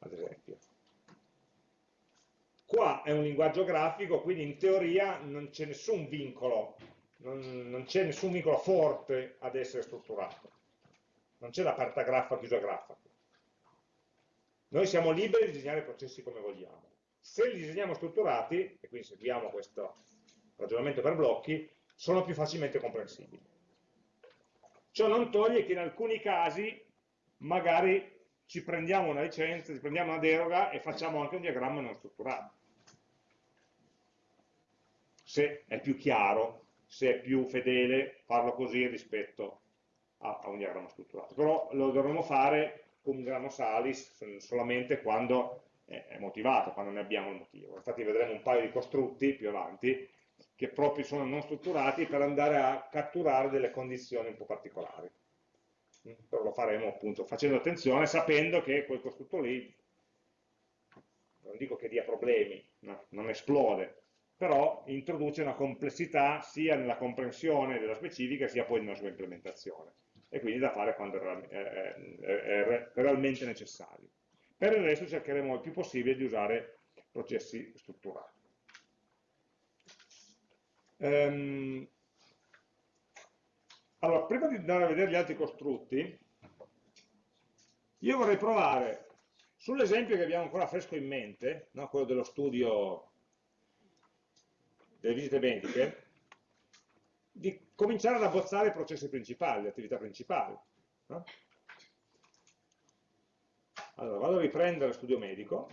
ad esempio. Qua è un linguaggio grafico, quindi in teoria non c'è nessun vincolo, non c'è nessun vincolo forte ad essere strutturato. Non c'è l'aperta graffa, chiusa graffa. Noi siamo liberi di disegnare i processi come vogliamo. Se li disegniamo strutturati, e quindi seguiamo questo ragionamento per blocchi, sono più facilmente comprensibili. Ciò non toglie che in alcuni casi magari ci prendiamo una licenza, ci prendiamo una deroga e facciamo anche un diagramma non strutturato. Se è più chiaro, se è più fedele farlo così rispetto a, a un diagramma strutturato. Però lo dovremo fare con grano salis solamente quando è motivato, quando ne abbiamo il motivo. Infatti vedremo un paio di costrutti più avanti che proprio sono non strutturati per andare a catturare delle condizioni un po' particolari. Però lo faremo appunto facendo attenzione, sapendo che quel costrutto lì, non dico che dia problemi, no, non esplode, però introduce una complessità sia nella comprensione della specifica sia poi nella sua implementazione e quindi da fare quando è, è, è realmente necessario. Per il resto cercheremo il più possibile di usare processi strutturati. Um, allora, prima di andare a vedere gli altri costrutti, io vorrei provare sull'esempio che abbiamo ancora fresco in mente, no? quello dello studio delle visite mediche, di cominciare ad abbozzare i processi principali, le attività principali. No? Allora, vado a riprendere studio medico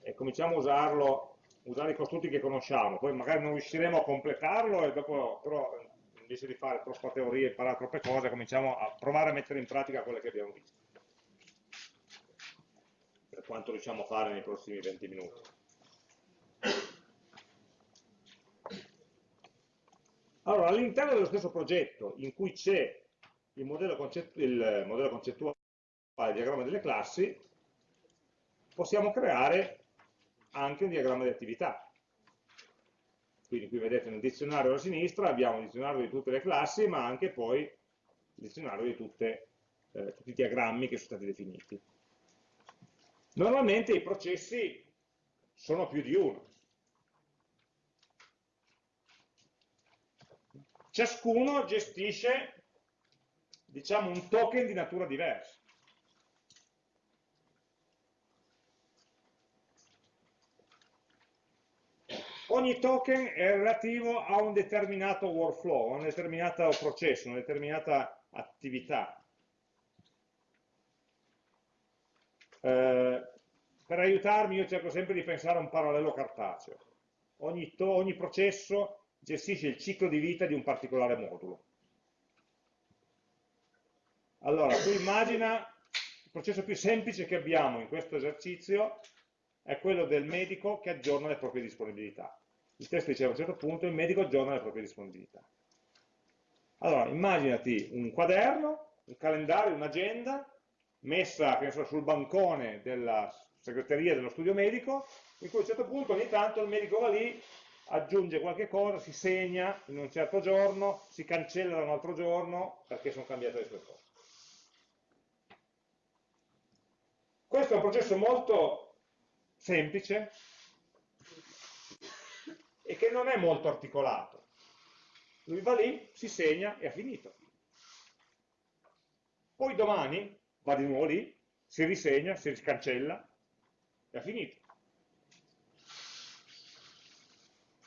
e cominciamo a usarlo, usare i costrutti che conosciamo, poi magari non riusciremo a completarlo e dopo però invece di fare troppe teorie e imparare troppe cose cominciamo a provare a mettere in pratica quelle che abbiamo visto per quanto riusciamo a fare nei prossimi 20 minuti allora all'interno dello stesso progetto in cui c'è il modello, concettuale il diagramma delle classi, possiamo creare anche un diagramma di attività. Quindi qui vedete nel dizionario alla sinistra abbiamo il dizionario di tutte le classi, ma anche poi il dizionario di tutte, eh, tutti i diagrammi che sono stati definiti. Normalmente i processi sono più di uno. Ciascuno gestisce diciamo, un token di natura diversa. Ogni token è relativo a un determinato workflow, a un determinato processo, una determinata attività. Eh, per aiutarmi io cerco sempre di pensare a un parallelo cartaceo. Ogni, ogni processo gestisce il ciclo di vita di un particolare modulo. Allora, tu immagina il processo più semplice che abbiamo in questo esercizio è quello del medico che aggiorna le proprie disponibilità. Il testo diceva a un certo punto il medico aggiorna le proprie disponibilità. Allora, immaginati un quaderno, un calendario, un'agenda messa so, sul bancone della segreteria dello studio medico, in cui a un certo punto ogni tanto il medico va lì, aggiunge qualche cosa, si segna in un certo giorno, si cancella da un altro giorno perché sono cambiate le sue cose. Questo è un processo molto semplice e che non è molto articolato. Lui va lì, si segna e ha finito. Poi domani va di nuovo lì, si risegna, si riscancella e ha finito.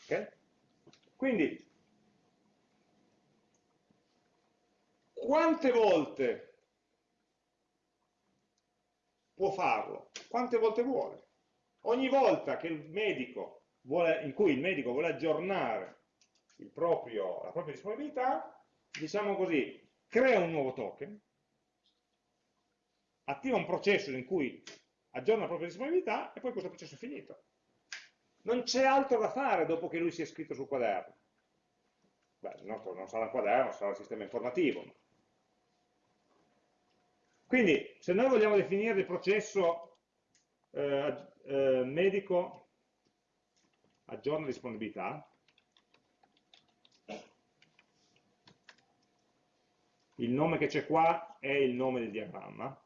Okay? Quindi, quante volte può farlo quante volte vuole. Ogni volta vuole, in cui il medico vuole aggiornare proprio, la propria disponibilità, diciamo così, crea un nuovo token, attiva un processo in cui aggiorna la propria disponibilità e poi questo processo è finito. Non c'è altro da fare dopo che lui si è iscritto sul quaderno. Beh, il nostro non sarà il quaderno, sarà il sistema informativo, quindi, se noi vogliamo definire il processo eh, eh, medico aggiorna disponibilità, il nome che c'è qua è il nome del diagramma,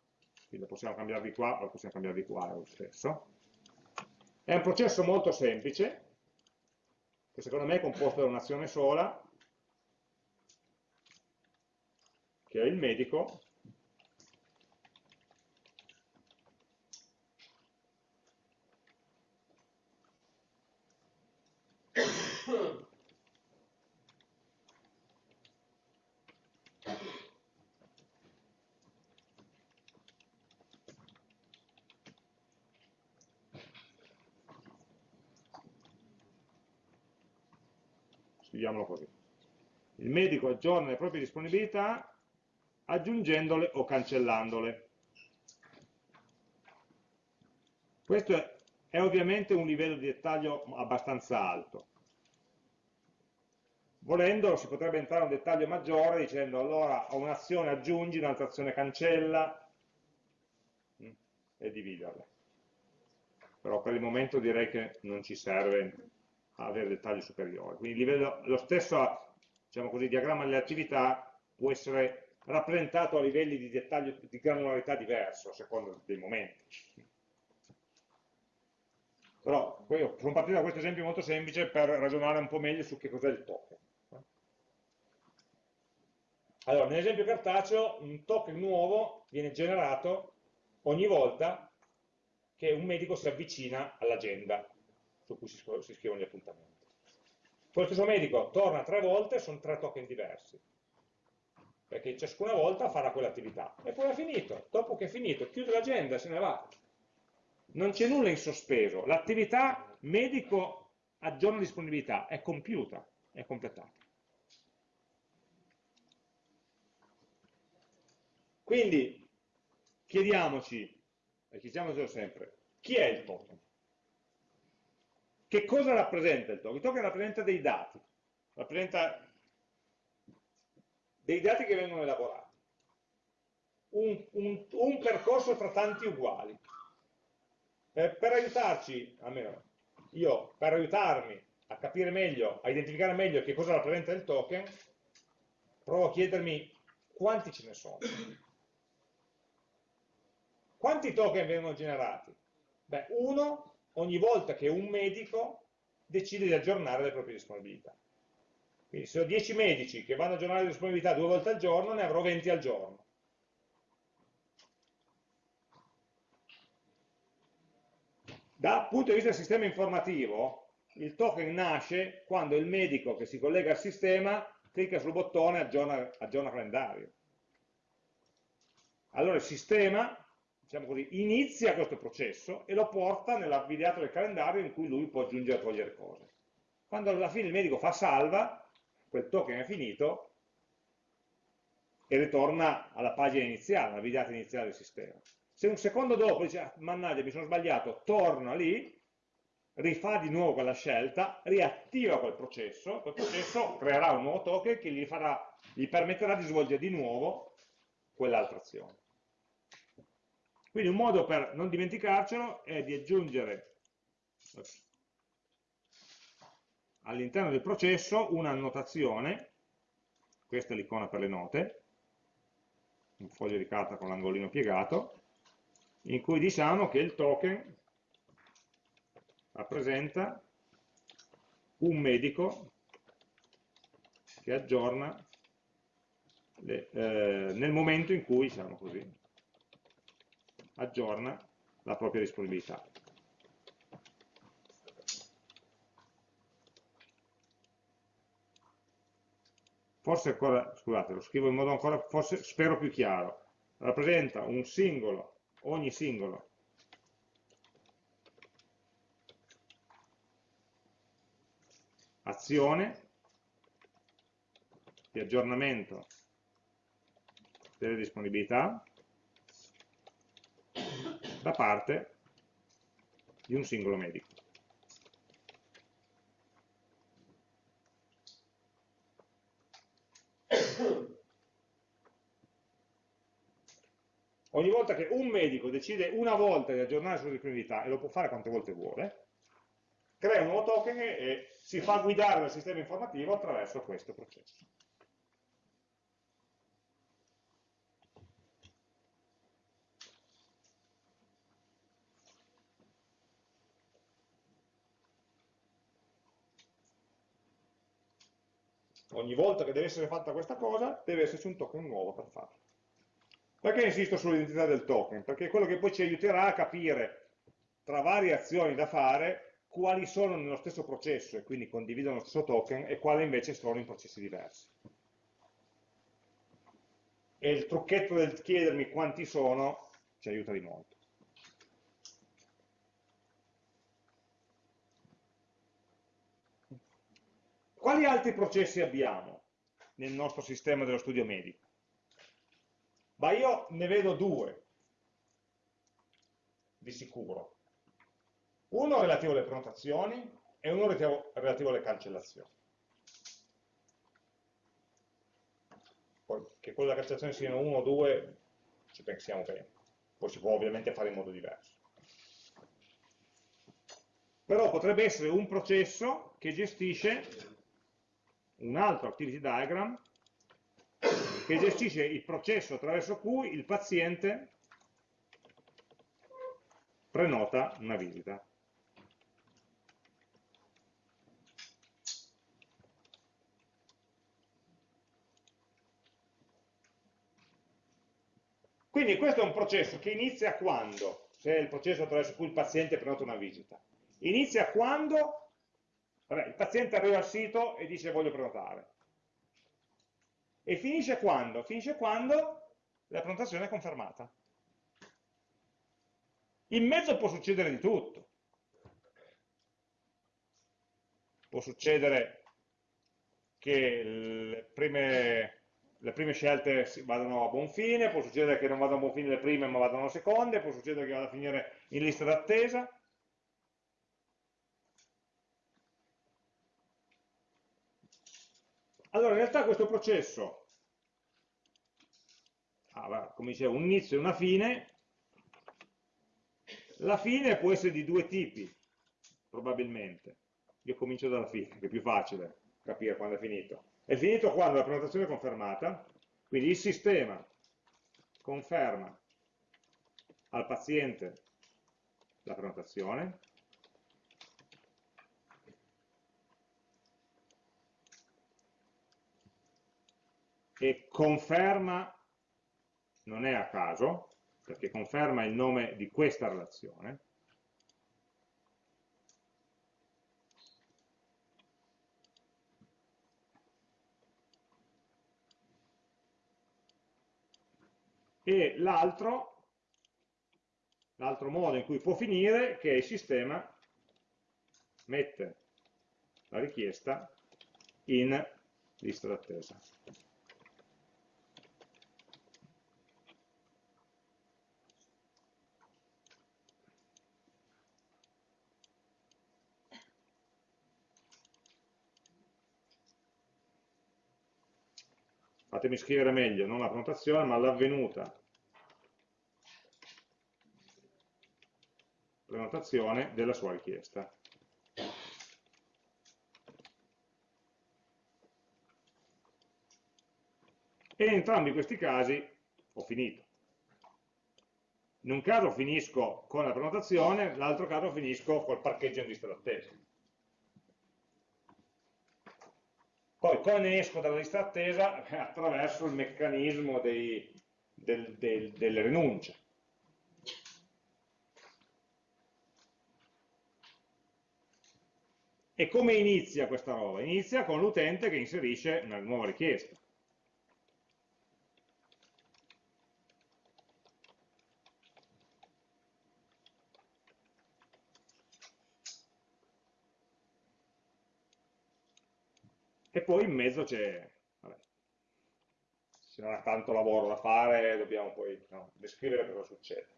quindi lo possiamo cambiare di qua o lo possiamo cambiare di qua, è lo stesso. È un processo molto semplice, che secondo me è composto da un'azione sola, che è il medico, scriviamolo così. Il medico aggiorna le proprie disponibilità aggiungendole o cancellandole. Questo è, ovviamente un livello di dettaglio abbastanza alto. Volendo si potrebbe entrare in un dettaglio maggiore dicendo allora a un'azione aggiungi, un'altra azione cancella mm, e dividerle. Però per il momento direi che non ci serve avere dettagli superiori. Quindi livello, lo stesso diciamo così, diagramma delle attività può essere rappresentato a livelli di dettaglio, di granularità diverso a seconda dei momenti. Però sono partito da questo esempio molto semplice per ragionare un po' meglio su che cos'è il token. Allora, nell'esempio cartaceo un token nuovo viene generato ogni volta che un medico si avvicina all'agenda su cui si scrivono gli appuntamenti. Poi lo stesso medico torna tre volte, sono tre token diversi, perché ciascuna volta farà quell'attività. E poi è finito, dopo che è finito, chiude l'agenda se ne va. Non c'è nulla in sospeso, l'attività medico aggiorna disponibilità, è compiuta, è completata. Quindi chiediamoci, e chiediamocelo sempre, chi è il token? Che cosa rappresenta il token? Il token rappresenta dei dati, rappresenta dei dati che vengono elaborati, un, un, un percorso tra tanti uguali. Per, per aiutarci, almeno io, per aiutarmi a capire meglio, a identificare meglio che cosa rappresenta il token, provo a chiedermi quanti ce ne sono. Quanti token vengono generati? Beh, uno ogni volta che un medico decide di aggiornare le proprie disponibilità. Quindi se ho 10 medici che vanno a aggiornare le disponibilità due volte al giorno, ne avrò 20 al giorno. Dal punto di vista del sistema informativo, il token nasce quando il medico che si collega al sistema clicca sul bottone aggiorna, aggiorna calendario. Allora il sistema diciamo così, inizia questo processo e lo porta nell'avviato del calendario in cui lui può aggiungere e togliere cose. Quando alla fine il medico fa salva, quel token è finito e ritorna alla pagina iniziale, alla videata iniziale del sistema. Se un secondo dopo dice, ah, mannaggia, mi sono sbagliato, torna lì, rifà di nuovo quella scelta, riattiva quel processo, quel processo creerà un nuovo token che gli, farà, gli permetterà di svolgere di nuovo quell'altra azione. Quindi un modo per non dimenticarcelo è di aggiungere all'interno del processo una annotazione, questa è l'icona per le note, un foglio di carta con l'angolino piegato, in cui diciamo che il token rappresenta un medico che aggiorna le, eh, nel momento in cui, diciamo così, aggiorna la propria disponibilità. Forse ancora, scusate, lo scrivo in modo ancora, forse spero più chiaro, rappresenta un singolo, ogni singolo. Azione di aggiornamento delle disponibilità da parte di un singolo medico. Ogni volta che un medico decide una volta di aggiornare le sue disponibilità, e lo può fare quante volte vuole, crea un nuovo token e si fa guidare dal sistema informativo attraverso questo processo. Ogni volta che deve essere fatta questa cosa, deve esserci un token nuovo per farlo. Perché insisto sull'identità del token? Perché è quello che poi ci aiuterà a capire tra varie azioni da fare quali sono nello stesso processo e quindi condividono lo stesso token e quali invece sono in processi diversi. E il trucchetto del chiedermi quanti sono ci aiuta di molto. Quali altri processi abbiamo nel nostro sistema dello studio medico? Ma io ne vedo due, di sicuro. Uno relativo alle prenotazioni e uno relativo alle cancellazioni. Poi, che quello della cancellazione siano uno o due, ci pensiamo bene. Poi si può ovviamente fare in modo diverso. Però potrebbe essere un processo che gestisce un altro activity diagram che gestisce il processo attraverso cui il paziente prenota una visita. Quindi questo è un processo che inizia quando? Se è il processo attraverso cui il paziente prenota una visita. Inizia quando vabbè, il paziente arriva al sito e dice voglio prenotare. E finisce quando? Finisce quando la prenotazione è confermata. In mezzo può succedere di tutto. Può succedere che le prime, le prime, scelte vadano a buon fine, può succedere che non vadano a buon fine le prime ma vadano a seconde, può succedere che vada a finire in lista d'attesa. Allora, in realtà questo processo ha, come dicevo, un inizio e una fine, la fine può essere di due tipi, probabilmente. Io comincio dalla fine, che è più facile capire quando è finito. È finito quando la prenotazione è confermata, quindi il sistema conferma al paziente la prenotazione, e conferma, non è a caso, perché conferma il nome di questa relazione, e l'altro, l'altro modo in cui può finire, che il sistema mette la richiesta in lista d'attesa. Fatemi scrivere meglio, non la prenotazione, ma l'avvenuta prenotazione della sua richiesta. E in entrambi questi casi ho finito. In un caso finisco con la prenotazione, nell'altro caso finisco col parcheggio in lista d'attesa. Poi come esco dalla lista attesa? Attraverso il meccanismo dei, del, del, delle rinunce. E come inizia questa roba? Inizia con l'utente che inserisce una nuova richiesta. E poi in mezzo c'è, se non ha tanto lavoro da fare, dobbiamo poi no, descrivere cosa succede.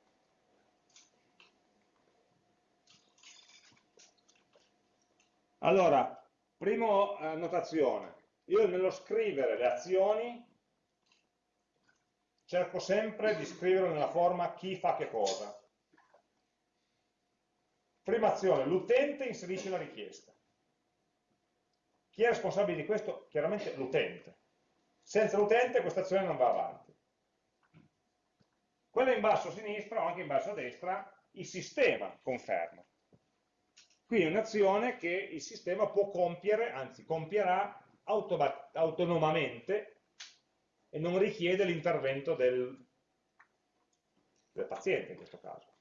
Allora, prima eh, notazione, io nello scrivere le azioni cerco sempre di scrivere nella forma chi fa che cosa. Prima azione, l'utente inserisce la richiesta. Chi è responsabile di questo? Chiaramente l'utente. Senza l'utente questa azione non va avanti. Quella in basso a sinistra o anche in basso a destra, il sistema conferma. Quindi è un'azione che il sistema può compiere, anzi compierà autonomamente e non richiede l'intervento del, del paziente in questo caso.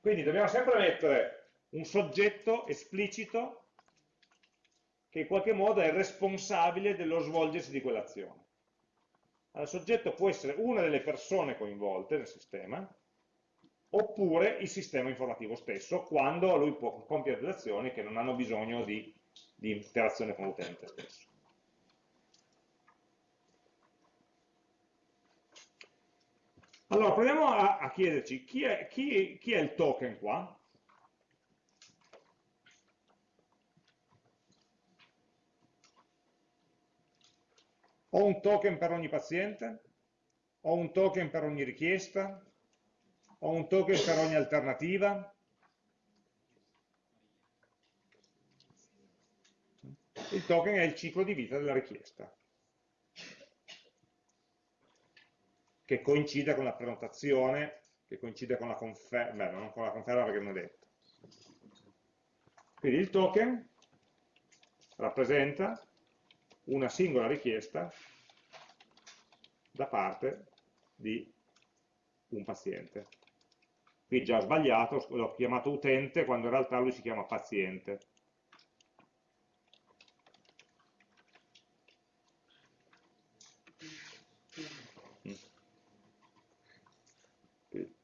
Quindi dobbiamo sempre mettere un soggetto esplicito che in qualche modo è responsabile dello svolgersi di quell'azione. il soggetto può essere una delle persone coinvolte nel sistema, oppure il sistema informativo stesso, quando lui può compiere delle azioni che non hanno bisogno di, di interazione con l'utente stesso. Allora, proviamo a, a chiederci chi è, chi, chi è il token qua? Ho un token per ogni paziente? Ho un token per ogni richiesta? Ho un token per ogni alternativa? Il token è il ciclo di vita della richiesta, che coincide con la prenotazione, che coincide con la conferma, beh, non con la conferma perché non è detto. Quindi il token rappresenta una singola richiesta da parte di un paziente. Qui già ho sbagliato, l'ho chiamato utente quando in realtà lui si chiama paziente.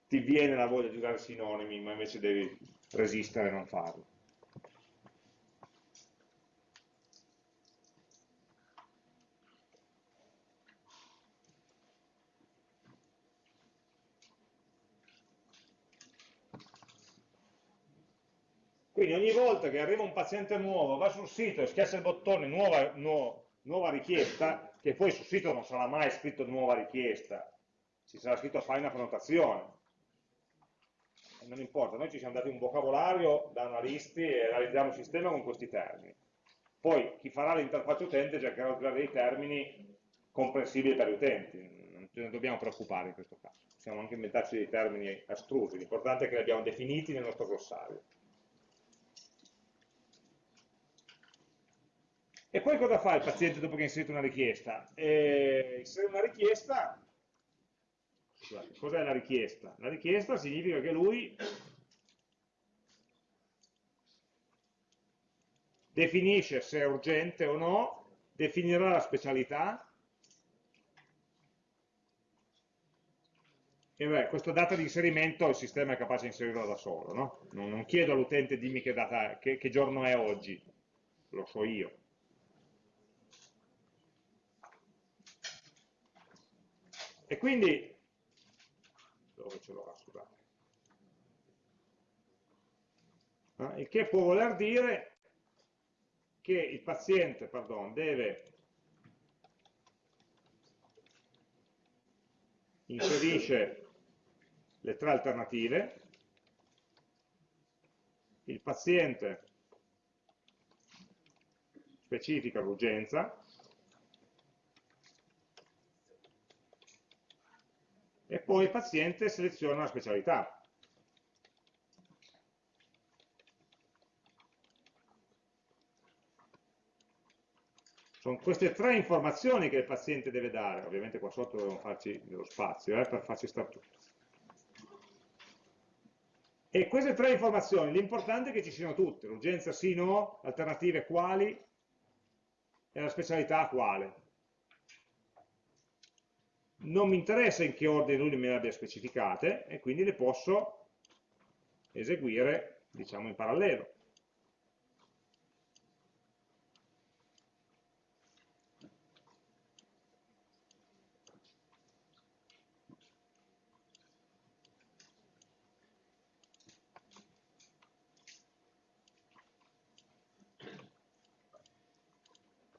Ti viene la voglia di usare sinonimi, ma invece devi resistere e non farlo. Quindi ogni volta che arriva un paziente nuovo, va sul sito e schiaccia il bottone nuova, nuova, nuova richiesta, che poi sul sito non sarà mai scritto nuova richiesta, ci sarà scritto fai una prenotazione. Non importa, noi ci siamo dati un vocabolario da analisti e realizziamo il sistema con questi termini. Poi chi farà l'interfaccia utente cercherà di usare dei termini comprensibili per gli utenti, non ce ne dobbiamo preoccupare in questo caso. Possiamo anche inventarci dei termini astrusi, l'importante è che li abbiamo definiti nel nostro glossario. E poi cosa fa il paziente dopo che ha inserito una richiesta? Eh, inserire una richiesta, cos'è la richiesta? La richiesta significa che lui definisce se è urgente o no, definirà la specialità, e beh, questa data di inserimento il sistema è capace di inserirla da solo, no? non, non, chiedo all'utente dimmi che, data, che, che giorno è oggi, lo so io. E quindi, dove ce l'ho scusate, eh, il che può voler dire che il paziente pardon, deve inserisce le tre alternative, il paziente specifica l'urgenza, e poi il paziente seleziona la specialità. Sono queste tre informazioni che il paziente deve dare, ovviamente qua sotto dobbiamo farci dello spazio eh, per farci stare tutto. E queste tre informazioni, l'importante è che ci siano tutte, l'urgenza sì, no, alternative quali e la specialità quale non mi interessa in che ordine lui me le abbia specificate e quindi le posso eseguire diciamo in parallelo.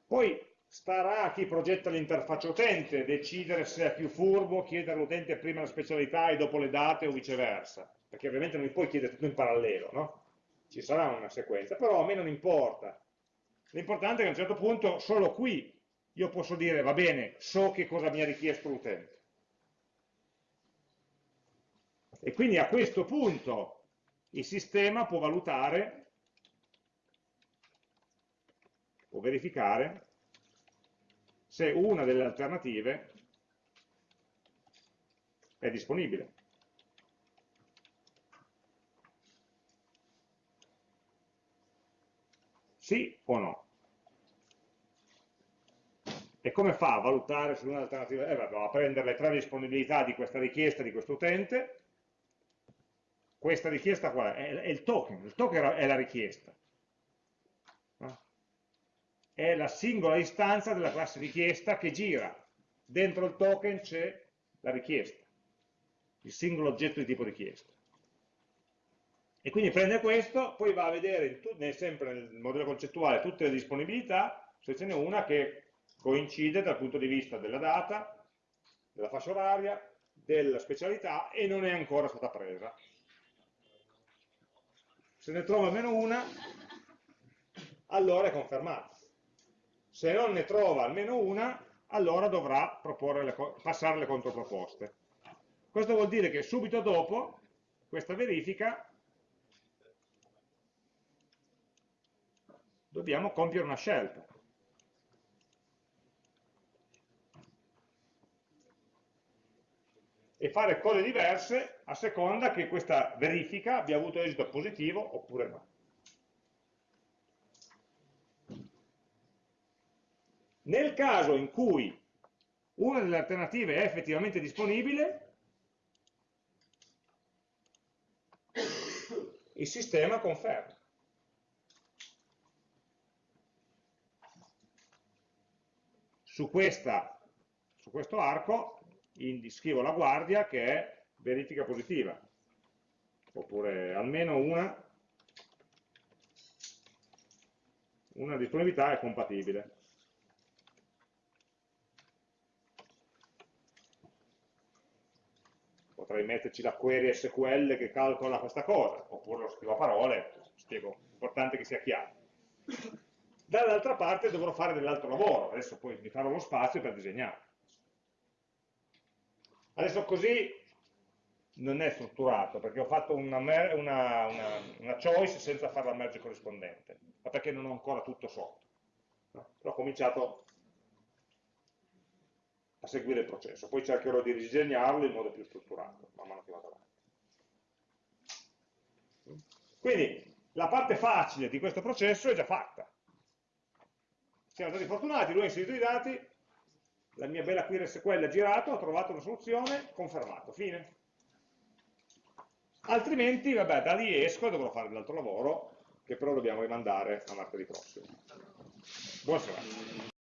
Poi starà a chi progetta l'interfaccia utente decidere se è più furbo chiedere all'utente prima la specialità e dopo le date o viceversa, perché ovviamente non puoi chiedere tutto in parallelo, no? Ci sarà una sequenza, però a me non importa. L'importante è che a un certo punto, solo qui, io posso dire, va bene, so che cosa mi ha richiesto l'utente. E quindi a questo punto il sistema può valutare, può verificare se una delle alternative è disponibile. Sì o no? E come fa a valutare se un'alternativa? Eh, va a prendere le tre disponibilità di questa richiesta di questo utente, questa richiesta qual è? È, il token, il token è la richiesta. È la singola istanza della classe richiesta che gira. Dentro il token c'è la richiesta, il singolo oggetto di tipo richiesta. E quindi prende questo, poi va a vedere sempre nel modello concettuale tutte le disponibilità, se ce n'è una che coincide dal punto di vista della data, della fascia oraria, della specialità e non è ancora stata presa. Se ne trova almeno una, allora è confermata. Se non ne trova almeno una, allora dovrà le, passare le controproposte. Questo vuol dire che subito dopo questa verifica dobbiamo compiere una scelta. E fare cose diverse a seconda che questa verifica abbia avuto esito positivo oppure no. Nel caso in cui una delle alternative è effettivamente disponibile, il sistema conferma. su, questa, su questo arco scrivo la guardia che è verifica positiva, oppure almeno una, una disponibilità è compatibile. Potrei metterci la query SQL che calcola questa cosa, oppure lo scrivo a parole, spiego, l'importante che sia chiaro dall'altra parte dovrò fare dell'altro lavoro, adesso poi mi farò lo spazio per disegnare. Adesso così non è strutturato, perché ho fatto una, una, una, una choice senza fare la merge corrispondente, ma perché non ho ancora tutto sotto. Però ho cominciato a seguire il processo, poi cercherò di ridisegnarlo in modo più strutturato, man mano che vado avanti. Quindi la parte facile di questo processo è già fatta siamo stati fortunati, lui ha inserito i dati, la mia bella query SQL ha girato, ho trovato una soluzione, confermato, fine. Altrimenti, vabbè, da lì esco e dovrò fare dell'altro lavoro, che però dobbiamo rimandare a martedì prossimo. Buona serata.